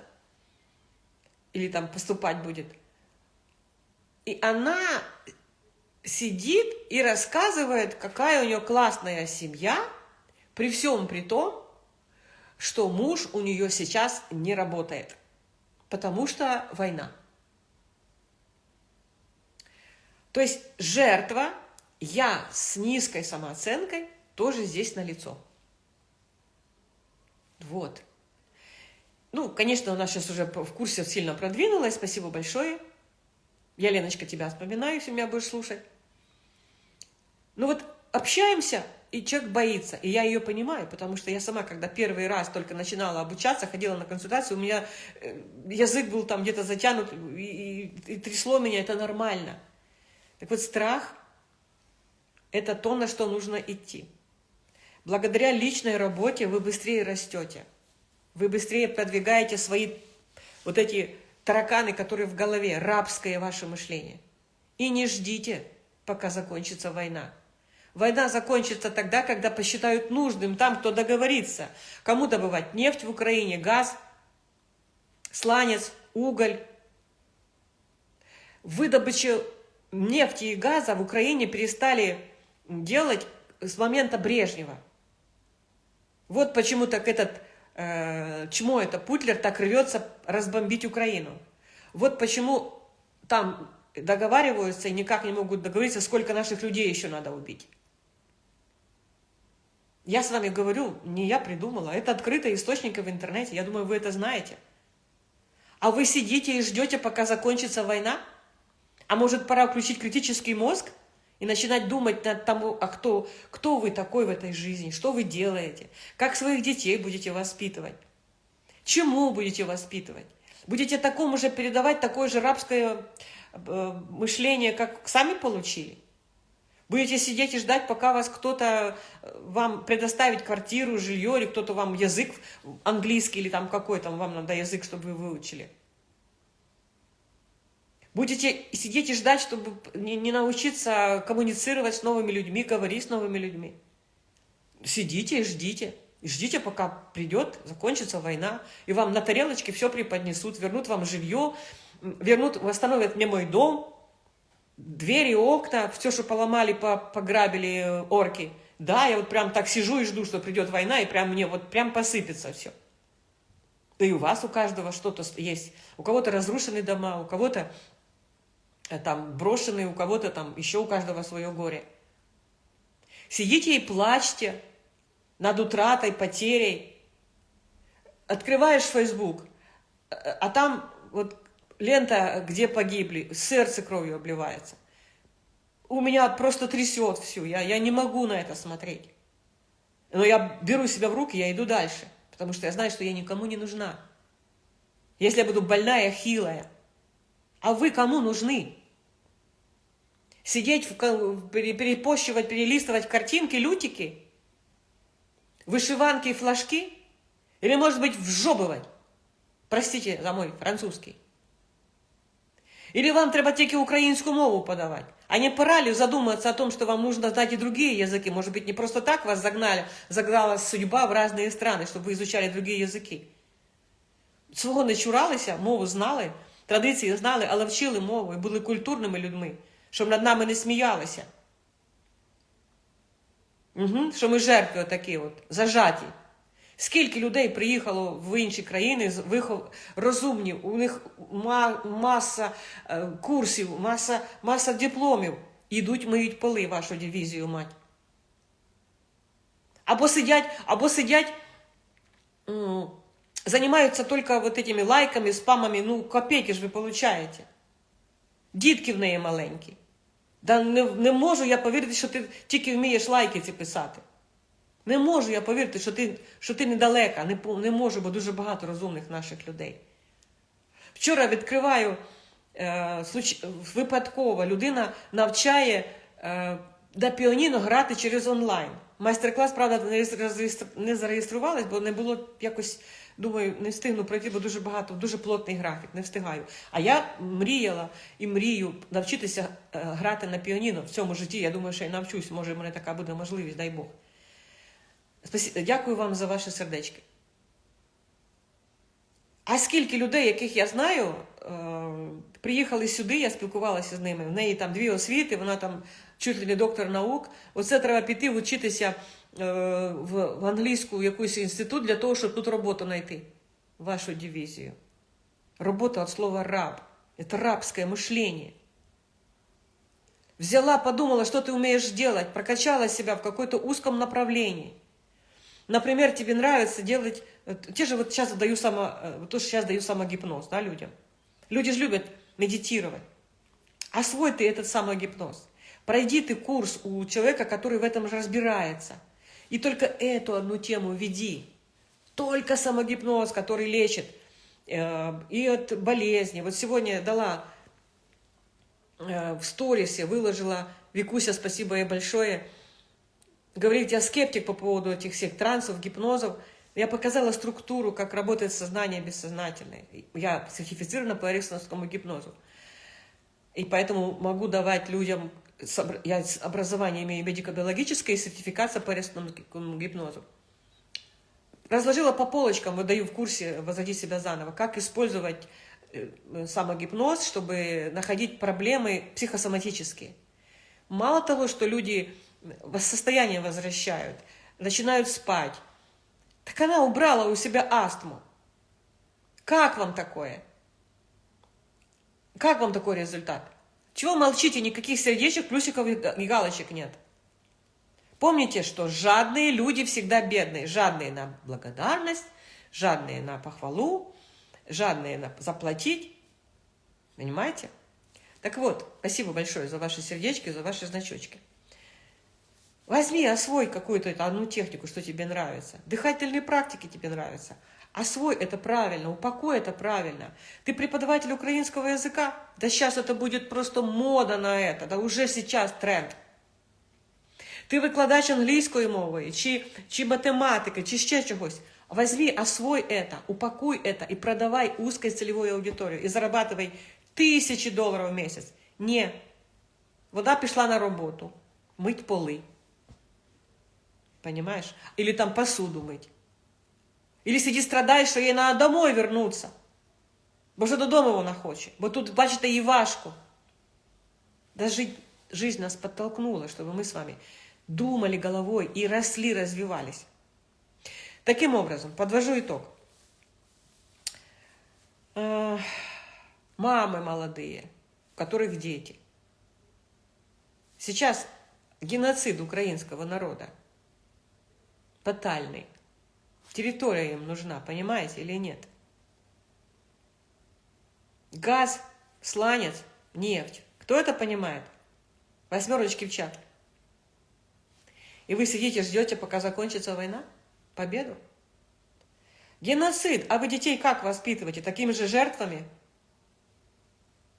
или там поступать будет. И она сидит и рассказывает, какая у нее классная семья, при всем при том, что муж у нее сейчас не работает, потому что война. То есть жертва, я с низкой самооценкой, тоже здесь налицо. Вот. Ну, конечно, у нас сейчас уже в курсе сильно продвинулась, спасибо большое. Я, Леночка, тебя вспоминаю, если меня будешь слушать. Ну вот общаемся, и человек боится. И я ее понимаю, потому что я сама, когда первый раз только начинала обучаться, ходила на консультацию, у меня э, язык был там где-то затянут, и, и, и трясло меня, это нормально. Так вот, страх – это то, на что нужно идти. Благодаря личной работе вы быстрее растете. Вы быстрее продвигаете свои вот эти тараканы, которые в голове, рабское ваше мышление. И не ждите, пока закончится война. Война закончится тогда, когда посчитают нужным там, кто договорится. Кому добывать нефть в Украине, газ, сланец, уголь. Выдобычу нефти и газа в Украине перестали делать с момента Брежнева. Вот почему так этот э, чмо, это Путлер, так рвется разбомбить Украину. Вот почему там договариваются и никак не могут договориться, сколько наших людей еще надо убить. Я с вами говорю, не я придумала, это открытый источник в интернете, я думаю, вы это знаете. А вы сидите и ждете, пока закончится война? А может, пора включить критический мозг и начинать думать над тому, а кто, кто вы такой в этой жизни, что вы делаете, как своих детей будете воспитывать, чему будете воспитывать. Будете такому же передавать такое же рабское э, мышление, как сами получили? Будете сидеть и ждать, пока вас кто-то э, вам предоставит квартиру, жилье, или кто-то вам язык английский или там какой там вам надо язык, чтобы вы выучили. Будете сидеть и ждать, чтобы не, не научиться коммуницировать с новыми людьми, говорить с новыми людьми. Сидите и ждите. Ждите, пока придет, закончится война, и вам на тарелочке все преподнесут, вернут вам жилье, вернут, восстановят мне мой дом, двери, окна, все, что поломали, пограбили э, орки. Да, я вот прям так сижу и жду, что придет война, и прям мне вот прям посыпется все. Да и у вас у каждого что-то есть. У кого-то разрушены дома, у кого-то э, там брошенные, у кого-то там еще у каждого свое горе. Сидите и плачьте над утратой, потерей. Открываешь Facebook, а там вот лента, где погибли, сердце кровью обливается. У меня просто трясет все, я, я не могу на это смотреть. Но я беру себя в руки, я иду дальше, потому что я знаю, что я никому не нужна. Если я буду больная, хилая. А вы кому нужны? Сидеть, перепощивать, перелистывать картинки, лютики? Вышиванки и флажки? Или, может быть, вжобывать? Простите за мой французский. Или вам треба тільки українську мову подавать? А не пора ли задуматься о том, что вам нужно знать и другие языки? Может быть, не просто так вас загнали, загнала судьба в разные страны, чтобы вы изучали другие языки? Свого не чуралися, мову знали, традиції знали, але вчили мову і були культурними людьми, щоб над нами не сміялися. Угу. Що ми жертви такі от, зажаті. Скільки людей приїхало в інші країни, вихов... розумні, у них маса е, курсів, маса маса дипломів. Ідуть, миють поли вашу дивізію мать. Або сидять, або сидять, займаються тільки вот этими лайками, спамами, ну, копейки ж ви получаєте. Дітки в неї маленькі. Да не, не можу я повірити, що ти тільки вмієш лайки ці писати. Не можу я повірити, що ти що ти недалека. Не не можу, бо дуже багато розумних наших людей. Вчора відкриваю е, случ... випадково людина навчає е, до піаніно грати через онлайн. Майстер-клас, правда, не зареєструвалась, бо не було якось, думаю, не встигну пройти, бо дуже багато, дуже плотний графік, не встигаю. А я мріяла і мрію навчитися е, грати на піаніно в цьому житті. Я думаю, що я навчусь, може, в мене така буде можливість, дай Бог. Дякую вам за ваші сердечки. А скільки людей, яких я знаю, е, приїхали сюди, я спілкувалася з ними. В неї там дві освіти, вона там чуть ли не доктор наук. Оце треба піти вчитися в англійську якийсь інститут для того, щоб тут роботу знайти. Вашу дивізію. Робота от слова раб. Это рабское мышление. Взяла, подумала, что ты умеешь делать, прокачала себя в какой-то узком направлении. Например, тебе нравится делать... Те же вот сейчас даю само... Э, то, что сейчас даю самогипноз да, людям. Люди же любят медитировать. Освой ты этот самогипноз. Пройди ты курс у человека, который в этом же разбирается. и только эту одну тему веди. Только самогипноз, который лечит. Э, и от болезни. Вот сегодня дала э, в сторисе, выложила, Викуся, спасибо ей большое, говорить, я скептик по поводу этих всех трансов, гипнозов. Я показала структуру, как работает сознание бессознательное. Я сертифицирована по эриксоновскому гипнозу. И поэтому могу давать людям, я образование имею медико-биологическое и сертификация по эриксоновскому гипнозу. Разложила по полочкам, выдаю в курсе «Возводи себя заново», как использовать э, самогипноз, чтобы находить проблемы психосоматические. Мало того, что люди состояние возвращают, начинают спать. Так она убрала у себя астму. Как вам такое? Как вам такой результат? Чего молчите? Никаких сердечек, плюсиков и галочек нет. Помните, что жадные люди всегда бедные. Жадные на благодарность, жадные на похвалу, жадные на заплатить. Понимаете? Так вот, спасибо большое за ваши сердечки, за ваши значочки. Возьми, освой какую-то одну технику, что тебе нравится. Дыхательные практики тебе нравятся. Освой это правильно, упакуй это правильно. Ты преподаватель украинского языка? Да сейчас это будет просто мода на это, да уже сейчас тренд. Ти викладач англійської мови, чи, чи математики, чи ще чогось. Возьми, освой это, упакуй это и продавай узкой целевой аудитории. И зарабатывай тысячи долларов в месяц. Не. Вода пішла на роботу. Мить поли. Понимаешь? Или там посуду мыть. Или сиди страдай, що їй треба домой вернуться. Бо вже додому вона хоче. Бо тут, бачите, їй важко. Да жить, жизнь нас подтолкнула, чтобы мы с вами думали головой и росли, развивались. Таким образом, подвожу итог. Мамы молодые, у которых дети. Сейчас геноцид украинского народа – тотальный. Территория им нужна, понимаете или нет? Газ, сланец, нефть. Кто это понимает? Восьмерочки в чат. И вы сидите, ждете, пока закончится война? Победу? Геноцид. А вы детей как воспитываете? Такими же жертвами?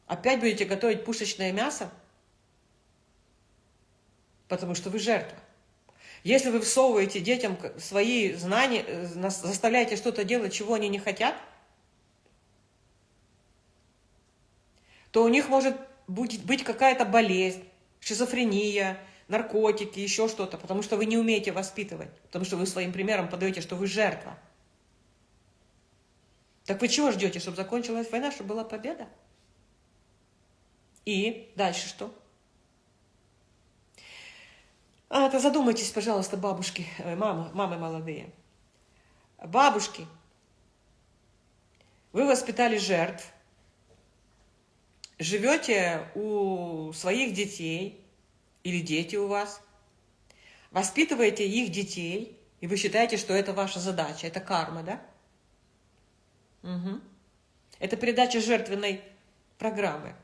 Опять будете готовить пушечное мясо? Потому что вы жертва. Если вы всовываете детям свои знания, э, заставляете что-то делать, чего они не хотят, то у них может быть какая-то болезнь, шизофрения, наркотики, еще что-то, потому что вы не умеете воспитывать, потому что вы своим примером подаете, что вы жертва. Так вы чего ждете, чтобы закончилась война, чтобы была победа? И дальше что? А, это задумайтесь, пожалуйста, бабушки, э, мамы, мамы молодые. Бабушки, вы воспитали жертв, живете у своих детей, или дети у вас, воспитываете их детей, и вы считаете, что это ваша задача, это карма, да? Угу. Это передача жертвенной программы.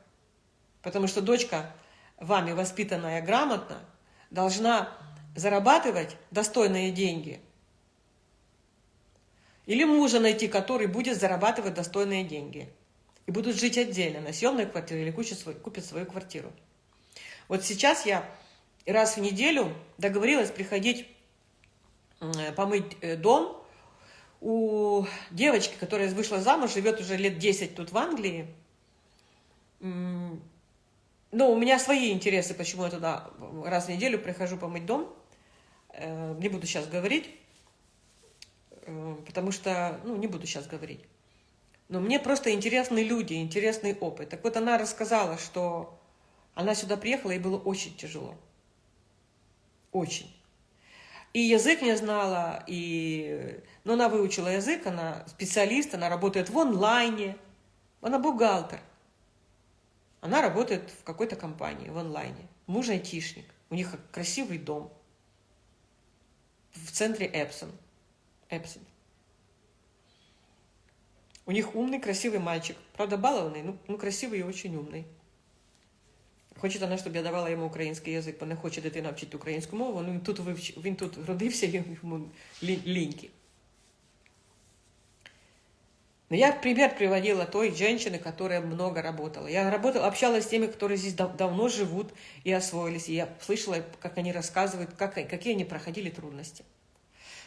Потому что дочка, вами воспитанная грамотно, должна зарабатывать достойные деньги. Или мужа найти, который будет зарабатывать достойные деньги. И будут жить отдельно, на съемной квартире или купят свою, купят свою квартиру. Вот сейчас я раз в неделю договорилась приходить помыть э, дом у девочки, которая вышла замуж, живет уже лет 10 тут в Англии. Ну, у меня свои интересы, почему я туда раз в неделю прихожу помыть дом. Э, не буду сейчас говорить, э, потому что, ну, не буду сейчас говорить. Но мне просто интересны люди, интересный опыт. Так вот, она рассказала, что она сюда приехала, и было очень тяжело. Очень. И язык не знала, и... но она выучила язык, она специалист, она работает в онлайне, она бухгалтер. Она работает в какой-то компании в онлайне. Муж айтишник. У них красивый дом в центре Эпсон. Эпсон. У них умный, красивый мальчик. Правда, балованный, ну, ну красивый и очень умный. Хоче она, щоб я давала йому український язик, бо не хоче дитина вчити українську мову. Ну, він тут вивч... він тут родився, йому ліньки. Но я пример приводила той женщины, которая много работала. Я работала, общалась с теми, которые здесь дав давно живут и освоились. И я слышала, как они рассказывают, как, какие они проходили трудности.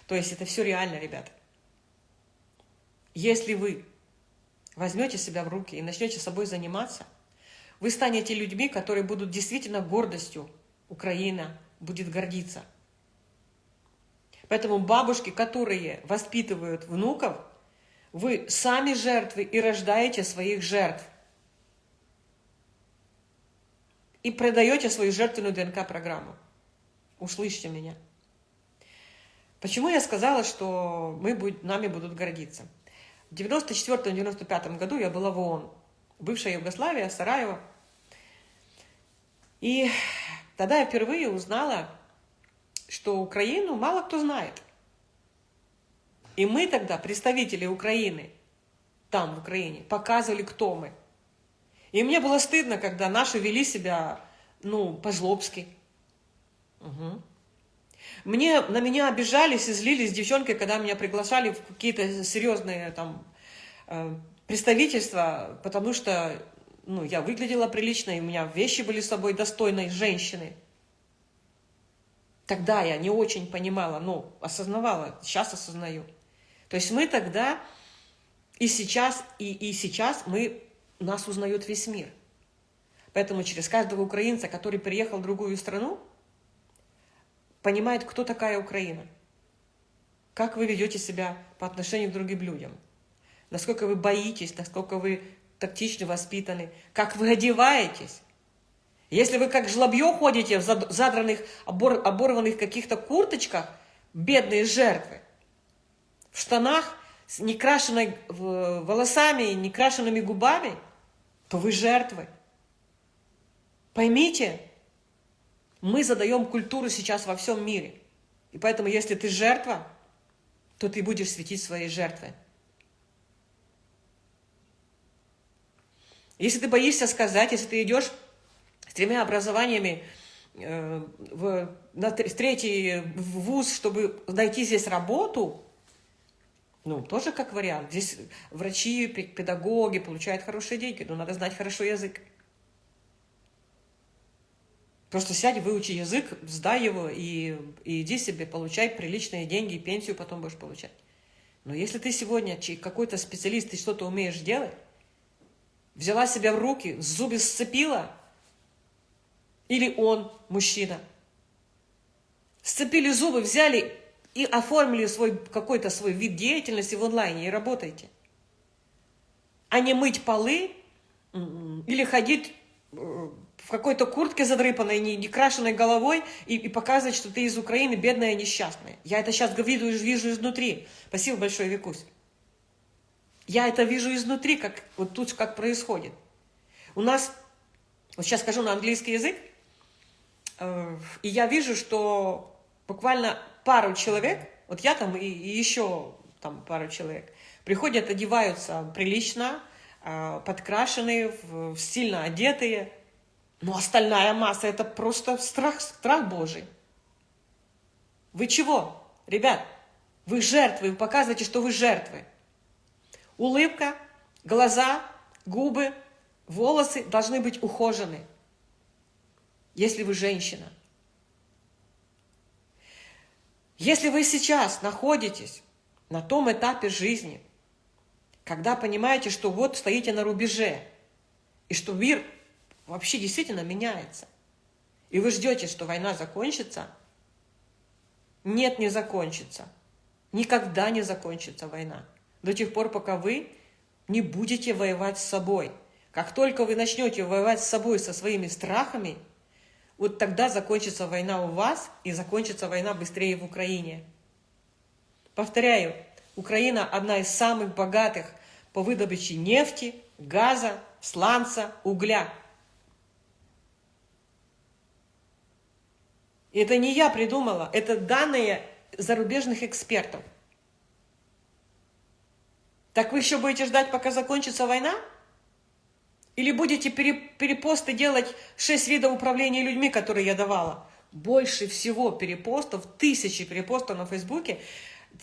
То есть это все реально, ребята. Если вы возьмете себя в руки и начнете собой заниматься, вы станете людьми, которые будут действительно гордостью. Украина будет гордиться. Поэтому бабушки, которые воспитывают внуков – вы сами жертвы и рождаете своих жертв. И продаете свою жертвенную ДНК-программу. Услышьте меня. Почему я сказала, что мы будь, нами будут гордиться? В 94-95 году я была в ООН, бывшая Югославия, Сараево. И тогда я впервые узнала, что Украину мало кто знает – и мы тогда, представители Украины, там, в Украине, показывали, кто мы. И мне было стыдно, когда наши вели себя, ну, по-жлобски. Угу. Мне, на меня обижались и злились девчонки, когда меня приглашали в какие-то серьезные там э, представительства, потому что ну, я выглядела прилично, и у меня вещи были с собой достойной женщины. Тогда я не очень понимала, но осознавала, сейчас осознаю. То есть мы тогда и сейчас, и, и сейчас мы, нас узнает весь мир. Поэтому через каждого украинца, который приехал в другую страну, понимает, кто такая Украина. Как вы ведете себя по отношению к другим людям. Насколько вы боитесь, насколько вы тактично воспитаны, как вы одеваетесь. Если вы как жлобье ходите в задранных, обор, оборванных каких-то курточках, бедные жертвы, в штанах с некрашенной волосами, некрашенными губами, то вы жертвы. Поймите, мы задаем культуру сейчас во всем мире. И поэтому, если ты жертва, то ты будешь светить своей жертвой. Если ты боишься сказать, если ты идешь с тремя образованиями э, в, на третий вуз, чтобы найти здесь работу, ну, тоже как вариант. Здесь врачи, педагоги получают хорошие деньги, но надо знать хорошо язык. Просто сядь, выучи язык, сдай его и, и иди себе, получай приличные деньги, и пенсию потом будешь получать. Но если ты сегодня какой-то специалист, ты что-то умеешь делать, взяла себя в руки, зубы сцепила, или он, мужчина, сцепили зубы, взяли и оформили свой какой-то свой вид деятельности в онлайне и работайте. А не мыть полы или ходить э, в какой-то куртке задрыпанной, не, не крашенной головой и, и показывать, что ты из Украины бедная несчастная. Я это сейчас вижу, вижу изнутри. Спасибо большое, Викусь. Я это вижу изнутри, как вот тут как происходит. У нас, вот сейчас скажу на английский язык, э, и я вижу, что буквально пару человек, вот я там и, и еще там пару человек, приходят, одеваются прилично, э, подкрашенные, стильно одетые, но остальная масса – это просто страх, страх Божий. Вы чего, ребят? Вы жертвы, вы показываете, что вы жертвы. Улыбка, глаза, губы, волосы должны быть ухожены, если вы женщина. Если вы сейчас находитесь на том этапе жизни, когда понимаете, что вот стоите на рубеже, и что мир вообще действительно меняется. И вы ждете, что война закончится. Нет, не закончится. Никогда не закончится война. До тех пор, пока вы не будете воевать с собой. Как только вы начнете воевать с собой, со своими страхами, вот тогда закончится война у вас, и закончится война быстрее в Украине. Повторяю, Украина одна из самых богатых по выдобыче нефти, газа, сланца, угля. это не я придумала, это данные зарубежных экспертов. Так вы еще будете ждать, пока закончится война? Или будете перепосты делать шесть видов управления людьми, которые я давала? Больше всего перепостов, тысячи перепостов на Фейсбуке,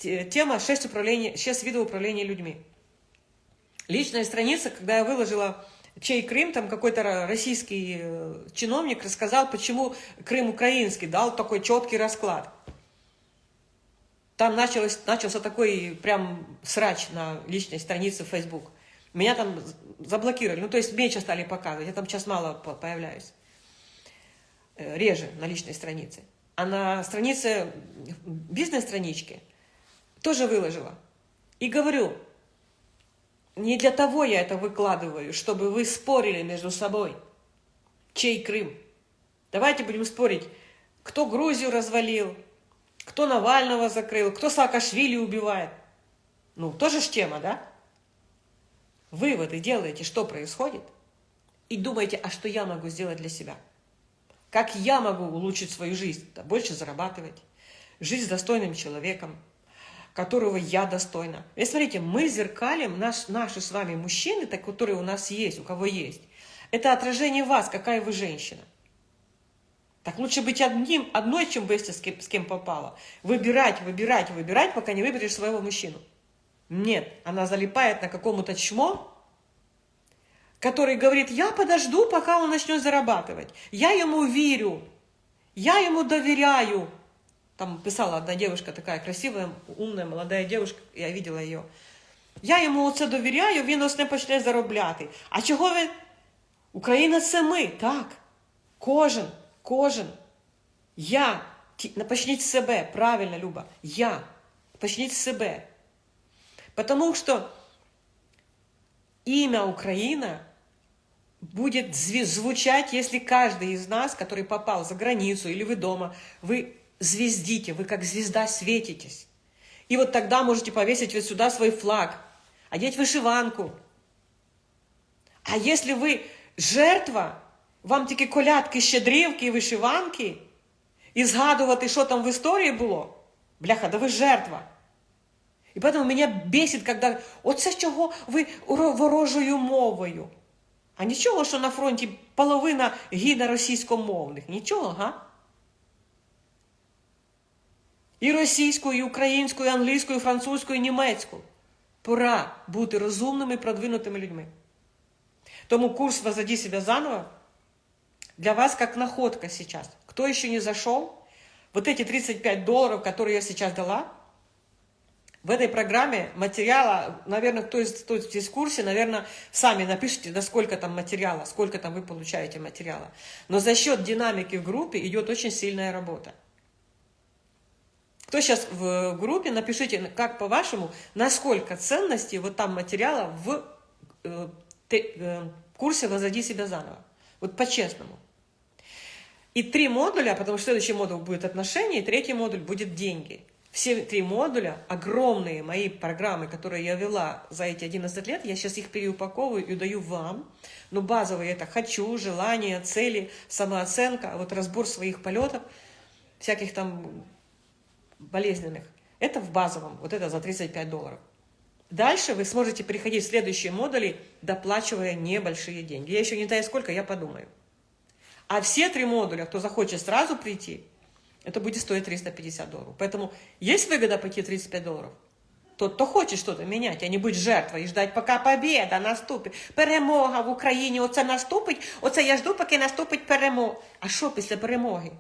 тема 6, управления, 6 видов управления людьми. Личная страница, когда я выложила чей Крым, там какой-то российский э, чиновник рассказал, почему Крым украинский, дал такой четкий расклад. Там началось, начался такой прям срач на личной странице Facebook. Меня там заблокировали, ну то есть меньше стали показывать, я там сейчас мало появляюсь. Э, реже на личной странице. А на странице, бизнес-страничке тоже выложила. И говорю, не для того я это выкладываю, чтобы вы спорили между собой. Чей Крым? Давайте будем спорить, кто Грузию развалил, кто Навального закрыл, кто Саакашвили убивает. Ну, тоже ж тема, да? Выводы делаете, что происходит, и думаете, а что я могу сделать для себя? Как я могу улучшить свою жизнь? Да, больше зарабатывать, жить с достойным человеком, которого я достойна. И смотрите, мы зеркалим наш, наши с вами мужчины, так, которые у нас есть, у кого есть. Это отражение вас, какая вы женщина. Так лучше быть одним, одной, чем быть с кем, с кем попало. Выбирать, выбирать, выбирать, пока не выберешь своего мужчину. Нет, она залипает на какому-то чмо, который говорит, я подожду, пока он начнет зарабатывать. Я ему верю, я ему доверяю, там писала одна девушка такая красивая, умная, молодая девушка, я видела ее. Я йому оце довіряю, він ось не почне заробляти. А чого ви? Україна це ми, так. Кожен, кожен. Я. Почніть з себе, правильно, Люба. Я. Почніть з себе. Потому что имя Украина будет звучать, если каждый из нас, который попал за границу или вы дома, вы звездите, вы как звезда светитесь. И вот тогда можете повесить вот сюда свой флаг, одеть вышиванку. А если вы жертва, вам тільки колядки, щедрівки і вишиванки, і згадувати, що там в історії було, бляха, да ви жертва. І поэтому мене бесить, когда оце чого ви ворожою мовою. А нічого, що на фронті половина гине російськомовних. Нічого, га? І російською, і українською, і англійською, і французькою, і німецькою. Пора бути розумними, продвинутими людьми. Тому курс «Возоди себя заново» для вас как находка сейчас. Кто еще не зашел, вот эти 35 долларов, которые я сейчас дала, в этой программе материала, наверное, кто, из, кто здесь в курсе, наверное, сами напишите, да сколько там материала, сколько там вы получаете материала. Но за счет динамики в группе идет очень сильная работа. Кто сейчас в группе, напишите, как по-вашему, насколько ценностей вот там материала в э, те, э, курсе «Возоди себя заново». Вот по-честному. И три модуля, потому что следующий модуль будет отношения, и третий модуль будет деньги. Все три модуля, огромные мои программы, которые я вела за эти 11 лет, я сейчас их переупаковываю и даю вам. Но базовые это «хочу», «желание», «цели», «самооценка», вот разбор своих полетов, всяких там болезненных. Это в базовом, вот это за 35 долларов. Дальше вы сможете переходить в следующие модули, доплачивая небольшие деньги. Я еще не знаю сколько, я подумаю. А все три модуля, кто захочет сразу прийти, это будет стоить 350 долларов. Поэтому есть выгода пойти 35 долларов? Тот, хто хоче щось міняти, а не бути жертвою і ждать, поки побіда наступить. Перемога в Україні, оце наступить, оце я жду, поки наступить перемога. А що після перемоги?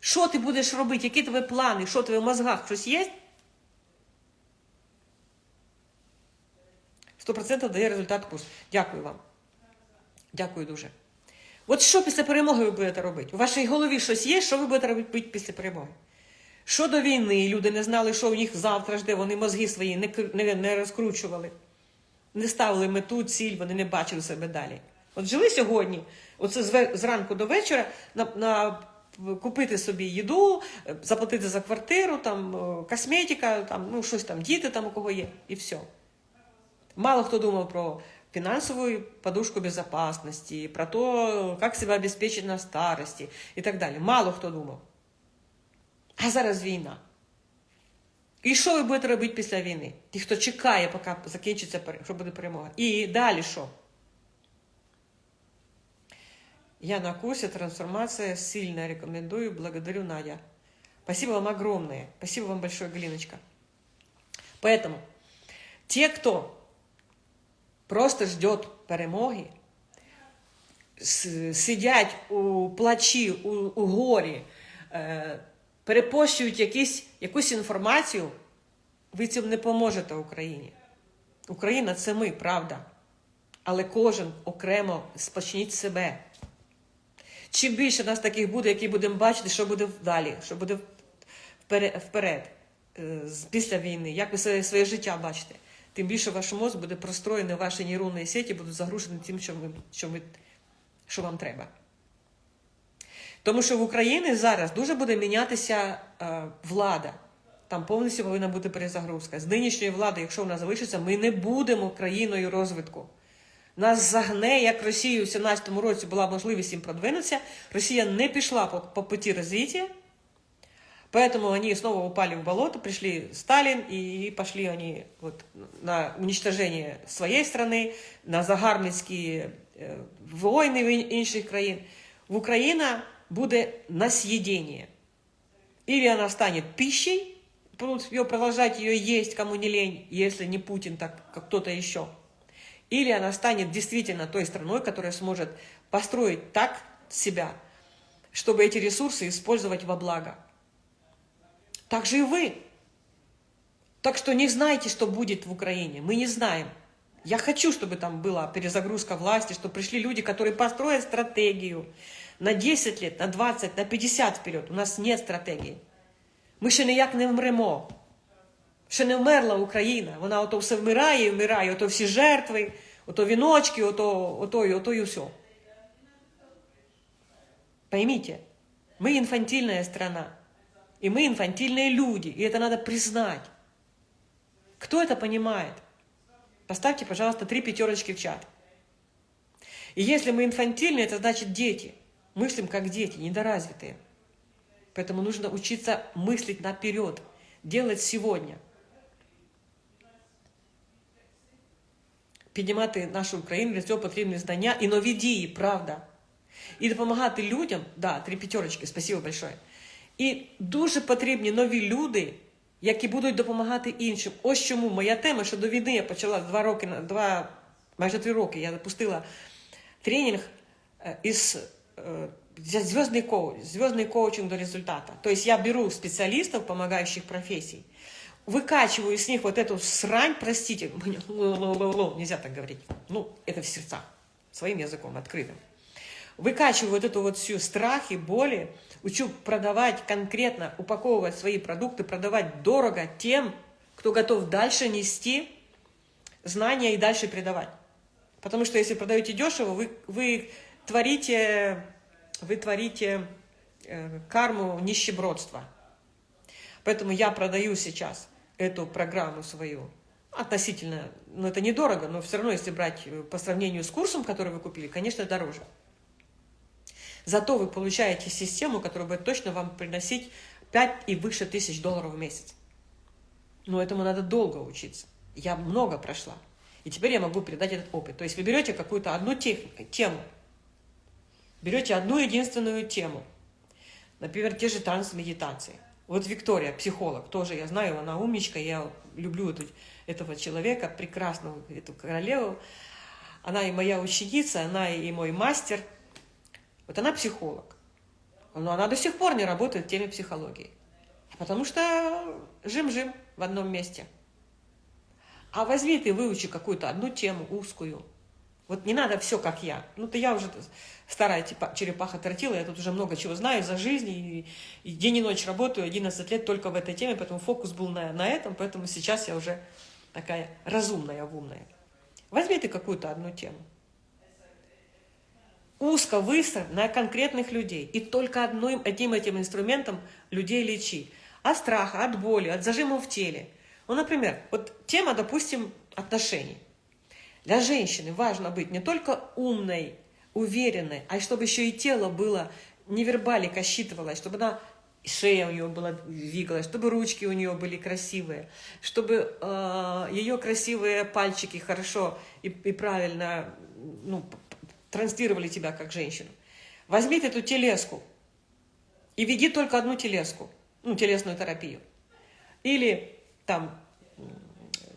Що ти будеш робити? Які твої плани? Що в мозгах? Щось є? 100% дає результат курс. Дякую вам. Дякую дуже. От що після перемоги ви будете робити? У вашій голові щось є, що ви будете робити після перемоги? Що до війни, люди не знали, що у них завтра жде, вони мозги свої не, не, не розкручували, не ставили мету, ціль, вони не бачили себе далі. От жили сьогодні, оце зранку до вечора, на, на купити собі їду, заплатити за квартиру, там косметика, там, ну щось там, діти там у кого є, і все. Мало хто думав про финансовую подушку безопасности, про то, как себя обеспечить на старости и так далі. Мало хто думав. А зараз війна. І що ви будете робити після війни? Ті, хто чекає, поки закінчиться, що буде перемога. І далі що? Я на курсе «Трансформация». Сильно рекомендую. Благодарю, Надя. Спасибо вам огромное. Спасибо вам большое, Галиночка. Поэтому те, кто просто ждет перемоги, сидять у плачі, у, у горі, е, перепощують якісь, якусь інформацію, ви цим не поможете Україні. Україна це ми, правда. Але кожен окремо спочніть себе. Чим більше нас таких буде, які будемо бачити, що буде далі, що буде вперед, е, після війни, як ви своє життя бачите тим більше ваш мозк буде простроєний, ваші нейронні сеті будуть загружені тим, що, ви, що, ви, що вам треба. Тому що в Україні зараз дуже буде мінятися е, влада. Там повністю повинна бути перезагрузка. З нинішньої влади, якщо вона залишиться, ми не будемо країною розвитку. Нас загне, як Росію в 17-му році була можливість їм продвинутися. Росія не пішла по, по путі розвиття. Поэтому они снова упали в болото, пришли Сталин, и пошли они вот на уничтожение своей страны, на загарбницькі войны інших країн. В Украина будет на съедение. Или она станет пищей, будут ее продолжать ее есть, кому не лень, если не Путин, так как кто-то еще. Или она станет действительно той страной, которая сможет построить так себя, чтобы эти ресурсы использовать во благо. Так же и вы. Так что не знайте, что будет в Украине. Мы не знаем. Я хочу, чтобы там была перезагрузка власти, чтобы пришли люди, которые построят стратегию на 10 лет, на 20, на 50 вперед. У нас нет стратегии. Ми ще ніяк не вмремо. Ще не вмерла Україна. Вона ото все вмирає і вмирає, ото всі жертви, ото віночки, ото, ото, і ото і все. Поймите, мы инфантильная страна. И мы инфантильные люди, и это надо признать. Кто это понимает? Поставьте, пожалуйста, три пятерочки в чат. И если мы инфантильные, это значит дети. Мыслим как дети, недоразвитые. Поэтому нужно учиться мыслить наперед, делать сегодня. Піднімати нашу Україну для цього потрібні знання і нові дії, правда. І допомагати людям, да, три пятерочки, спасибо большое. І дуже потрібні нові люди, які будуть допомагати іншим. Ось чому моя тема, що до війни я почала два роки, два, майже три роки, я запустила тренінг е, із е, звездный, коуч, звездный коучинг до результата. То есть я беру специалистов, помогающих профессий, выкачиваю с них вот эту срань, простите, нельзя так говорить, ну, это в сердцах, своим языком открытым. Выкачиваю вот эту вот всю страхи, боли, Учу продавать конкретно, упаковывать свои продукты, продавать дорого тем, кто готов дальше нести знания и дальше передавать. Потому что если продаете дешево, вы, вы творите, вы творите э, карму нищебродства. Поэтому я продаю сейчас эту программу свою относительно, ну это недорого, но все равно, если брать э, по сравнению с курсом, который вы купили, конечно, дороже. Зато вы получаете систему, которая будет точно вам приносить 5 и выше тысяч долларов в месяц. Но этому надо долго учиться. Я много прошла. И теперь я могу передать этот опыт. То есть вы берете какую-то одну технику, тему, берете одну единственную тему, например, те же транс-медитации. Вот Виктория, психолог, тоже я знаю, она умничка, я люблю эту, этого человека, прекрасную эту королеву. Она и моя ученица, она и мой мастер. Вот она психолог. Но она до сих пор не работает в теме психологии. Потому что жим-жим в одном месте. А возьми ты, выучи какую-то одну тему узкую. Вот не надо все, как я. Ну, то я уже старая типа, черепаха тортила, я тут уже много чего знаю за жизнь, и, и день и ночь работаю, 11 лет только в этой теме, поэтому фокус был на, на этом, поэтому сейчас я уже такая разумная, умная. Возьми ты какую-то одну тему. Узко выставь на конкретных людей. И только одним этим этим инструментом людей лечи от страха, от боли, от зажимов в теле. Ну, например, вот тема, допустим, отношений. Для женщины важно быть не только умной, уверенной, а чтобы еще и тело было, невербалика считывалось, чтобы она шея у нее была двигалась, чтобы ручки у нее были красивые, чтобы э, ее красивые пальчики хорошо и, и правильно ну, транслировали тебя как женщину. Возьми эту телеску и веди только одну телеску ну, телесную терапию. Или там,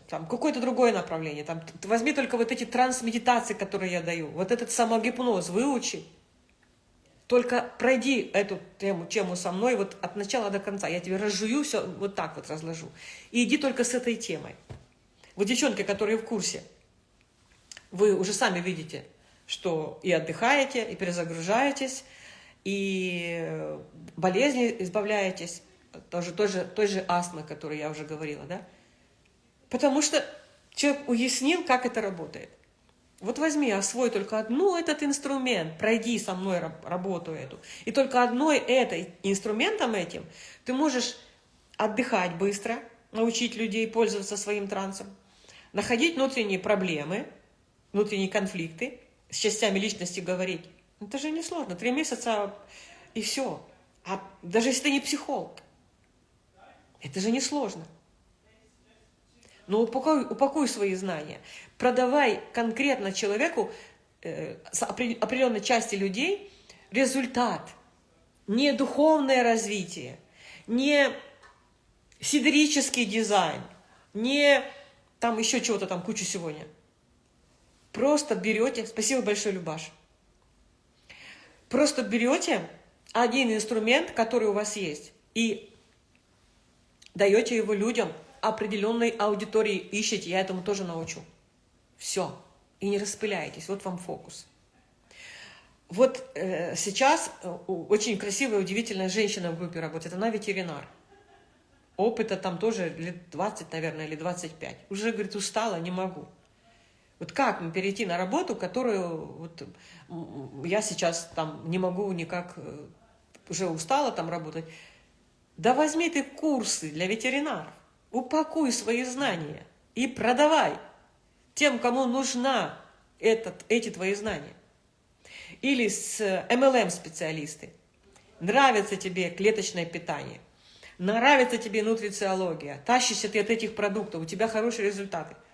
там какое-то другое направление. Там, возьми только вот эти трансмедитации, которые я даю. Вот этот самогипноз выучи. Только пройди эту тему, тему со мной вот от начала до конца. Я тебе разжую все, вот так вот разложу. И иди только с этой темой. Вот девчонки, которые в курсе, вы уже сами видите, что и отдыхаете, и перезагружаетесь, и болезни избавляетесь тоже, тоже, той же астмы, которую я уже говорила, да? Потому что человек уяснил, как это работает. Вот возьми, освой только одну этот инструмент, пройди со мной работу эту. И только одной этой инструментом этим ты можешь отдыхать быстро, научить людей пользоваться своим трансом, находить внутренние проблемы, внутренние конфликты, с частями личности говорить. Это же не сложно. Три месяца и все. А даже если ты не психолог. Это же не сложно. Но упакуй, упакуй свои знания. Продавай конкретно человеку, э, определенной части людей, результат. Не духовное развитие, не сидерический дизайн, не там еще чего-то там кучу сегодня. Просто берете, спасибо большое, Любаш, просто берете один инструмент, который у вас есть, и даете его людям, определенной аудитории ищете, я этому тоже научу. Все. И не распыляйтесь, вот вам фокус. Вот э, сейчас э, очень красивая, удивительная женщина в группе работает, она ветеринар. Опыта там тоже лет 20, наверное, или 25. Уже, говорит, устала, не могу. Вот как мне перейти на работу, которую вот, я сейчас там не могу никак, э, уже устала там работать. Да возьми ты курсы для ветеринаров, упакуй свои знания и продавай тем, кому нужна этот, эти твои знания. Или с MLM-специалисты. Нравится тебе клеточное питание, нравится тебе нутрициология, тащишься ты от этих продуктов, у тебя хорошие результаты –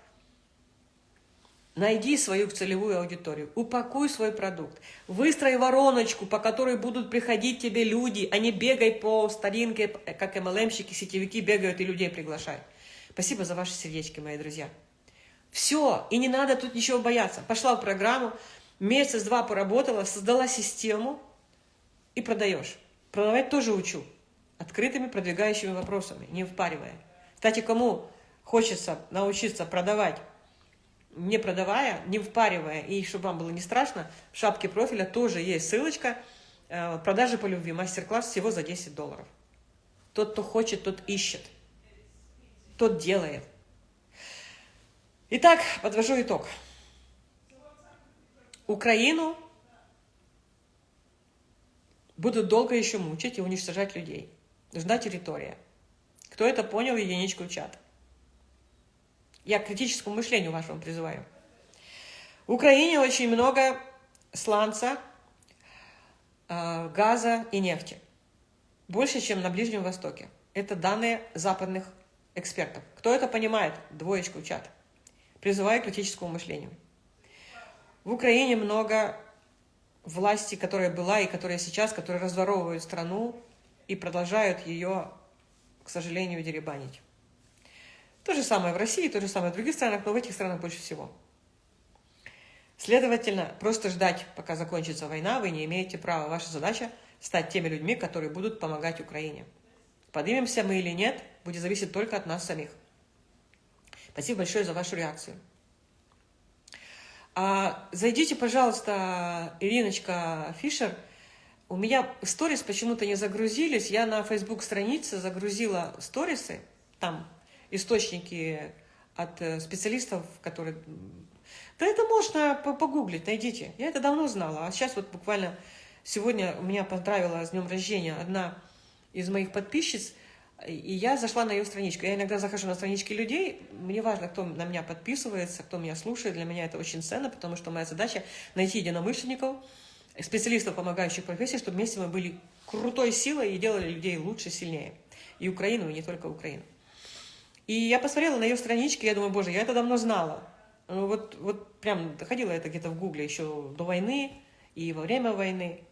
Найди свою целевую аудиторию, упакуй свой продукт, выстрой вороночку, по которой будут приходить тебе люди, а не бегай по старинке, как MLM-щики, сетевики бегают и людей приглашают. Спасибо за ваши сердечки, мои друзья. Все, и не надо тут ничего бояться. Пошла в программу, месяц-два поработала, создала систему и продаешь. Продавать тоже учу. Открытыми продвигающими вопросами, не впаривая. Кстати, кому хочется научиться продавать не продавая, не впаривая, и чтобы вам было не страшно, в шапке профиля тоже есть ссылочка э, «Продажи по любви», мастер-класс всего за 10 долларов. Тот, кто хочет, тот ищет, тот делает. Итак, подвожу итог. Украину будут долго еще мучить и уничтожать людей. Нужна территория. Кто это понял, единичку в чат. Я к критическому мышлению вашему призываю. В Украине очень много сланца, а, газа и нефти. Больше, чем на Ближнем Востоке. Это данные западных экспертов. Кто это понимает? Двоечку в чат. Призываю к критическому мышлению. В Украине много власти, которая была и которая сейчас, которые разворовывают страну и продолжают ее, к сожалению, деребанить. То же самое в России, то же самое в других странах, но в этих странах больше всего. Следовательно, просто ждать, пока закончится война, вы не имеете права. Ваша задача – стать теми людьми, которые будут помогать Украине. Поднимемся мы или нет, будет зависеть только от нас самих. Спасибо большое за вашу реакцию. А, зайдите, пожалуйста, Ириночка Фишер. У меня сторис почему-то не загрузились. Я на Facebook странице загрузила сторисы. Там источники от э, специалистов, которые... Да это можно погуглить, найдите. Я это давно знала. А сейчас вот буквально сегодня меня поздравила с днем рождения одна из моих подписчиц, и я зашла на ее страничку. Я иногда захожу на странички людей, мне важно, кто на меня подписывается, кто меня слушает. Для меня это очень ценно, потому что моя задача найти единомышленников, специалистов, помогающих профессии, чтобы вместе мы были крутой силой и делали людей лучше, сильнее. И Украину, и не только Украину. И я посмотрела на ее странички, я думаю, боже, я это давно знала. Ну, вот, вот прям доходила это где-то в гугле еще до войны и во время войны.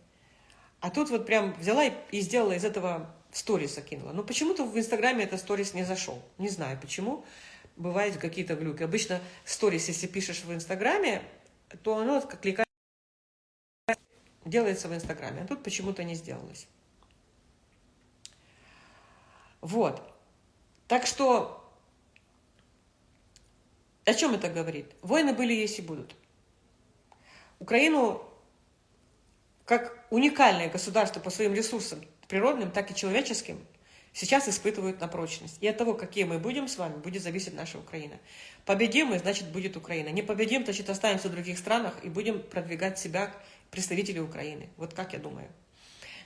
А тут вот прям взяла и, и сделала из этого сторис закинула. Но почему-то в Инстаграме этот сторис не зашел. Не знаю почему. Бывают какие-то глюки. Обычно сторис, если пишешь в Инстаграме, то оно как кликает делается в Инстаграме. А тут почему-то не сделалось. Вот. Так что, о чем это говорит? Войны были, есть и будут. Украину, как уникальное государство по своим ресурсам, природным, так и человеческим, сейчас испытывают на прочность. И от того, какие мы будем с вами, будет зависеть наша Украина. Победим мы, значит, будет Украина. Не победим, значит, останемся в других странах и будем продвигать себя представители Украины. Вот как я думаю.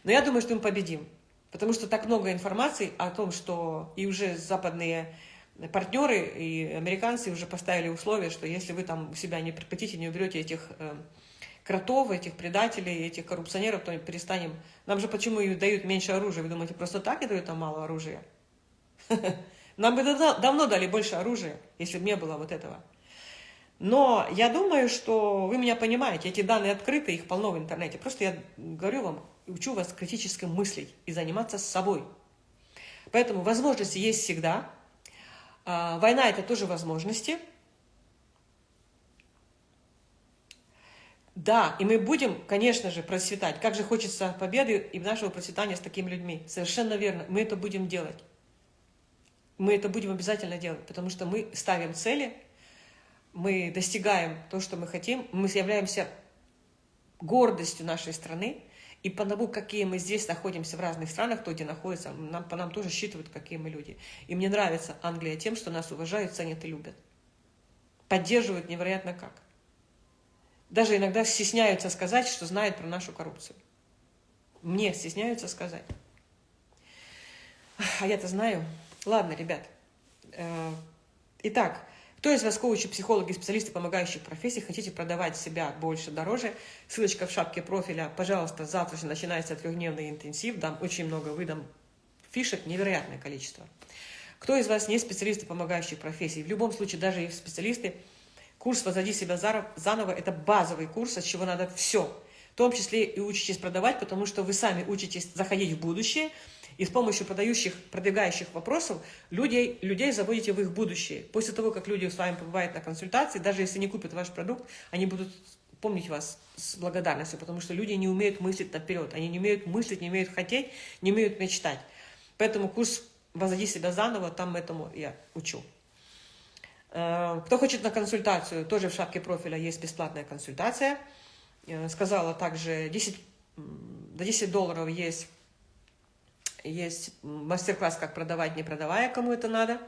Но я думаю, что мы победим. Потому что так много информации о том, что и уже западные партнеры и американцы уже поставили условия, что если вы там у себя не прекратите, не уберете этих э, кротов, этих предателей, этих коррупционеров, то перестанем... Нам же почему и дают меньше оружия? Вы думаете, просто так и дают нам мало оружия? Нам бы давно дали больше оружия, если бы не было вот этого. Но я думаю, что вы меня понимаете, эти данные открыты, их полно в интернете. Просто я говорю вам, учу вас критически мыслить и заниматься собой. Поэтому возможности есть всегда. А, война – это тоже возможности – Да, и мы будем, конечно же, процветать. Как же хочется победы и нашего процветания с такими людьми. Совершенно верно. Мы это будем делать. Мы это будем обязательно делать, потому что мы ставим цели, мы достигаем то, что мы хотим, мы являемся гордостью нашей страны, и по тому, какие мы здесь находимся в разных странах, кто где находится, нам, по нам тоже считывают, какие мы люди. И мне нравится Англия тем, что нас уважают, ценят и любят. Поддерживают невероятно как даже иногда стесняются сказать, что знают про нашу коррупцию. Мне стесняются сказать. А я-то знаю. Ладно, ребят. Э, итак, кто из вас коучи, психологи, специалисты, помогающих профессий, хотите продавать себя больше, дороже? Ссылочка в шапке профиля. Пожалуйста, завтра же начинается трехдневный интенсив. Дам очень много, выдам фишек, невероятное количество. Кто из вас не специалисты, помогающих профессий? В любом случае, даже и специалисты – Курс «Возводи себя заново» – это базовый курс, от чего надо все. В том числе и учитесь продавать, потому что вы сами учитесь заходить в будущее, и с помощью продающих, продвигающих вопросов людей, людей заводите в их будущее. После того, как люди с вами побывают на консультации, даже если не купят ваш продукт, они будут помнить вас с благодарностью, потому что люди не умеют мыслить наперед, они не умеют мыслить, не умеют хотеть, не умеют мечтать. Поэтому курс «Возводи себя заново», там этому я учу. Э, кто хочет на консультацию, тоже в шапке профиля есть бесплатная консультация. Э, сказала также 10, до 10 долларов есть, есть мастер-класс, как продавать, не продавая, кому это надо.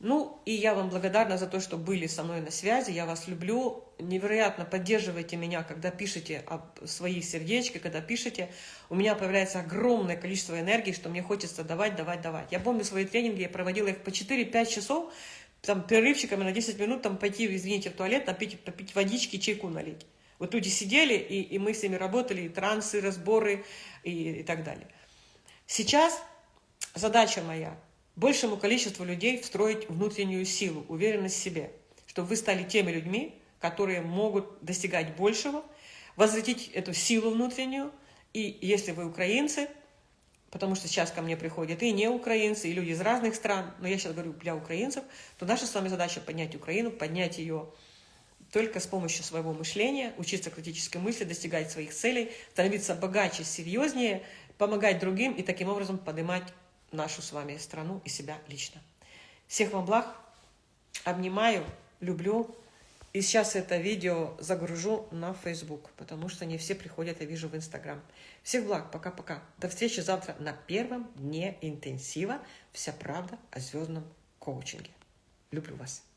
Ну, и я вам благодарна за то, что были со мной на связи. Я вас люблю. Невероятно поддерживайте меня, когда пишете об свои сердечки, когда пишете. У меня появляется огромное количество энергии, что мне хочется давать, давать, давать. Я помню свои тренинги, я проводила их по 4-5 часов, там перерывчиками на 10 минут, там пойти, извините, в туалет, напить, попить водички, чайку налить. Вот люди сидели, и, и мы с ними работали, и трансы, разборы, и, и так далее. Сейчас задача моя – большему количеству людей встроить внутреннюю силу, уверенность в себе, чтобы вы стали теми людьми, которые могут достигать большего, возвратить эту силу внутреннюю, и если вы украинцы, потому что сейчас ко мне приходят и не украинцы, и люди из разных стран, но я сейчас говорю для украинцев, то наша с вами задача поднять Украину, поднять ее только с помощью своего мышления, учиться критической мысли, достигать своих целей, становиться богаче, серьезнее, помогать другим и таким образом поднимать нашу с вами страну и себя лично. Всех вам благ, обнимаю, люблю. И сейчас это видео загружу на Facebook, потому что не все приходят, я вижу, в Instagram. Всех благ, пока-пока. До встречи завтра на первом дне интенсива «Вся правда о звездном коучинге». Люблю вас.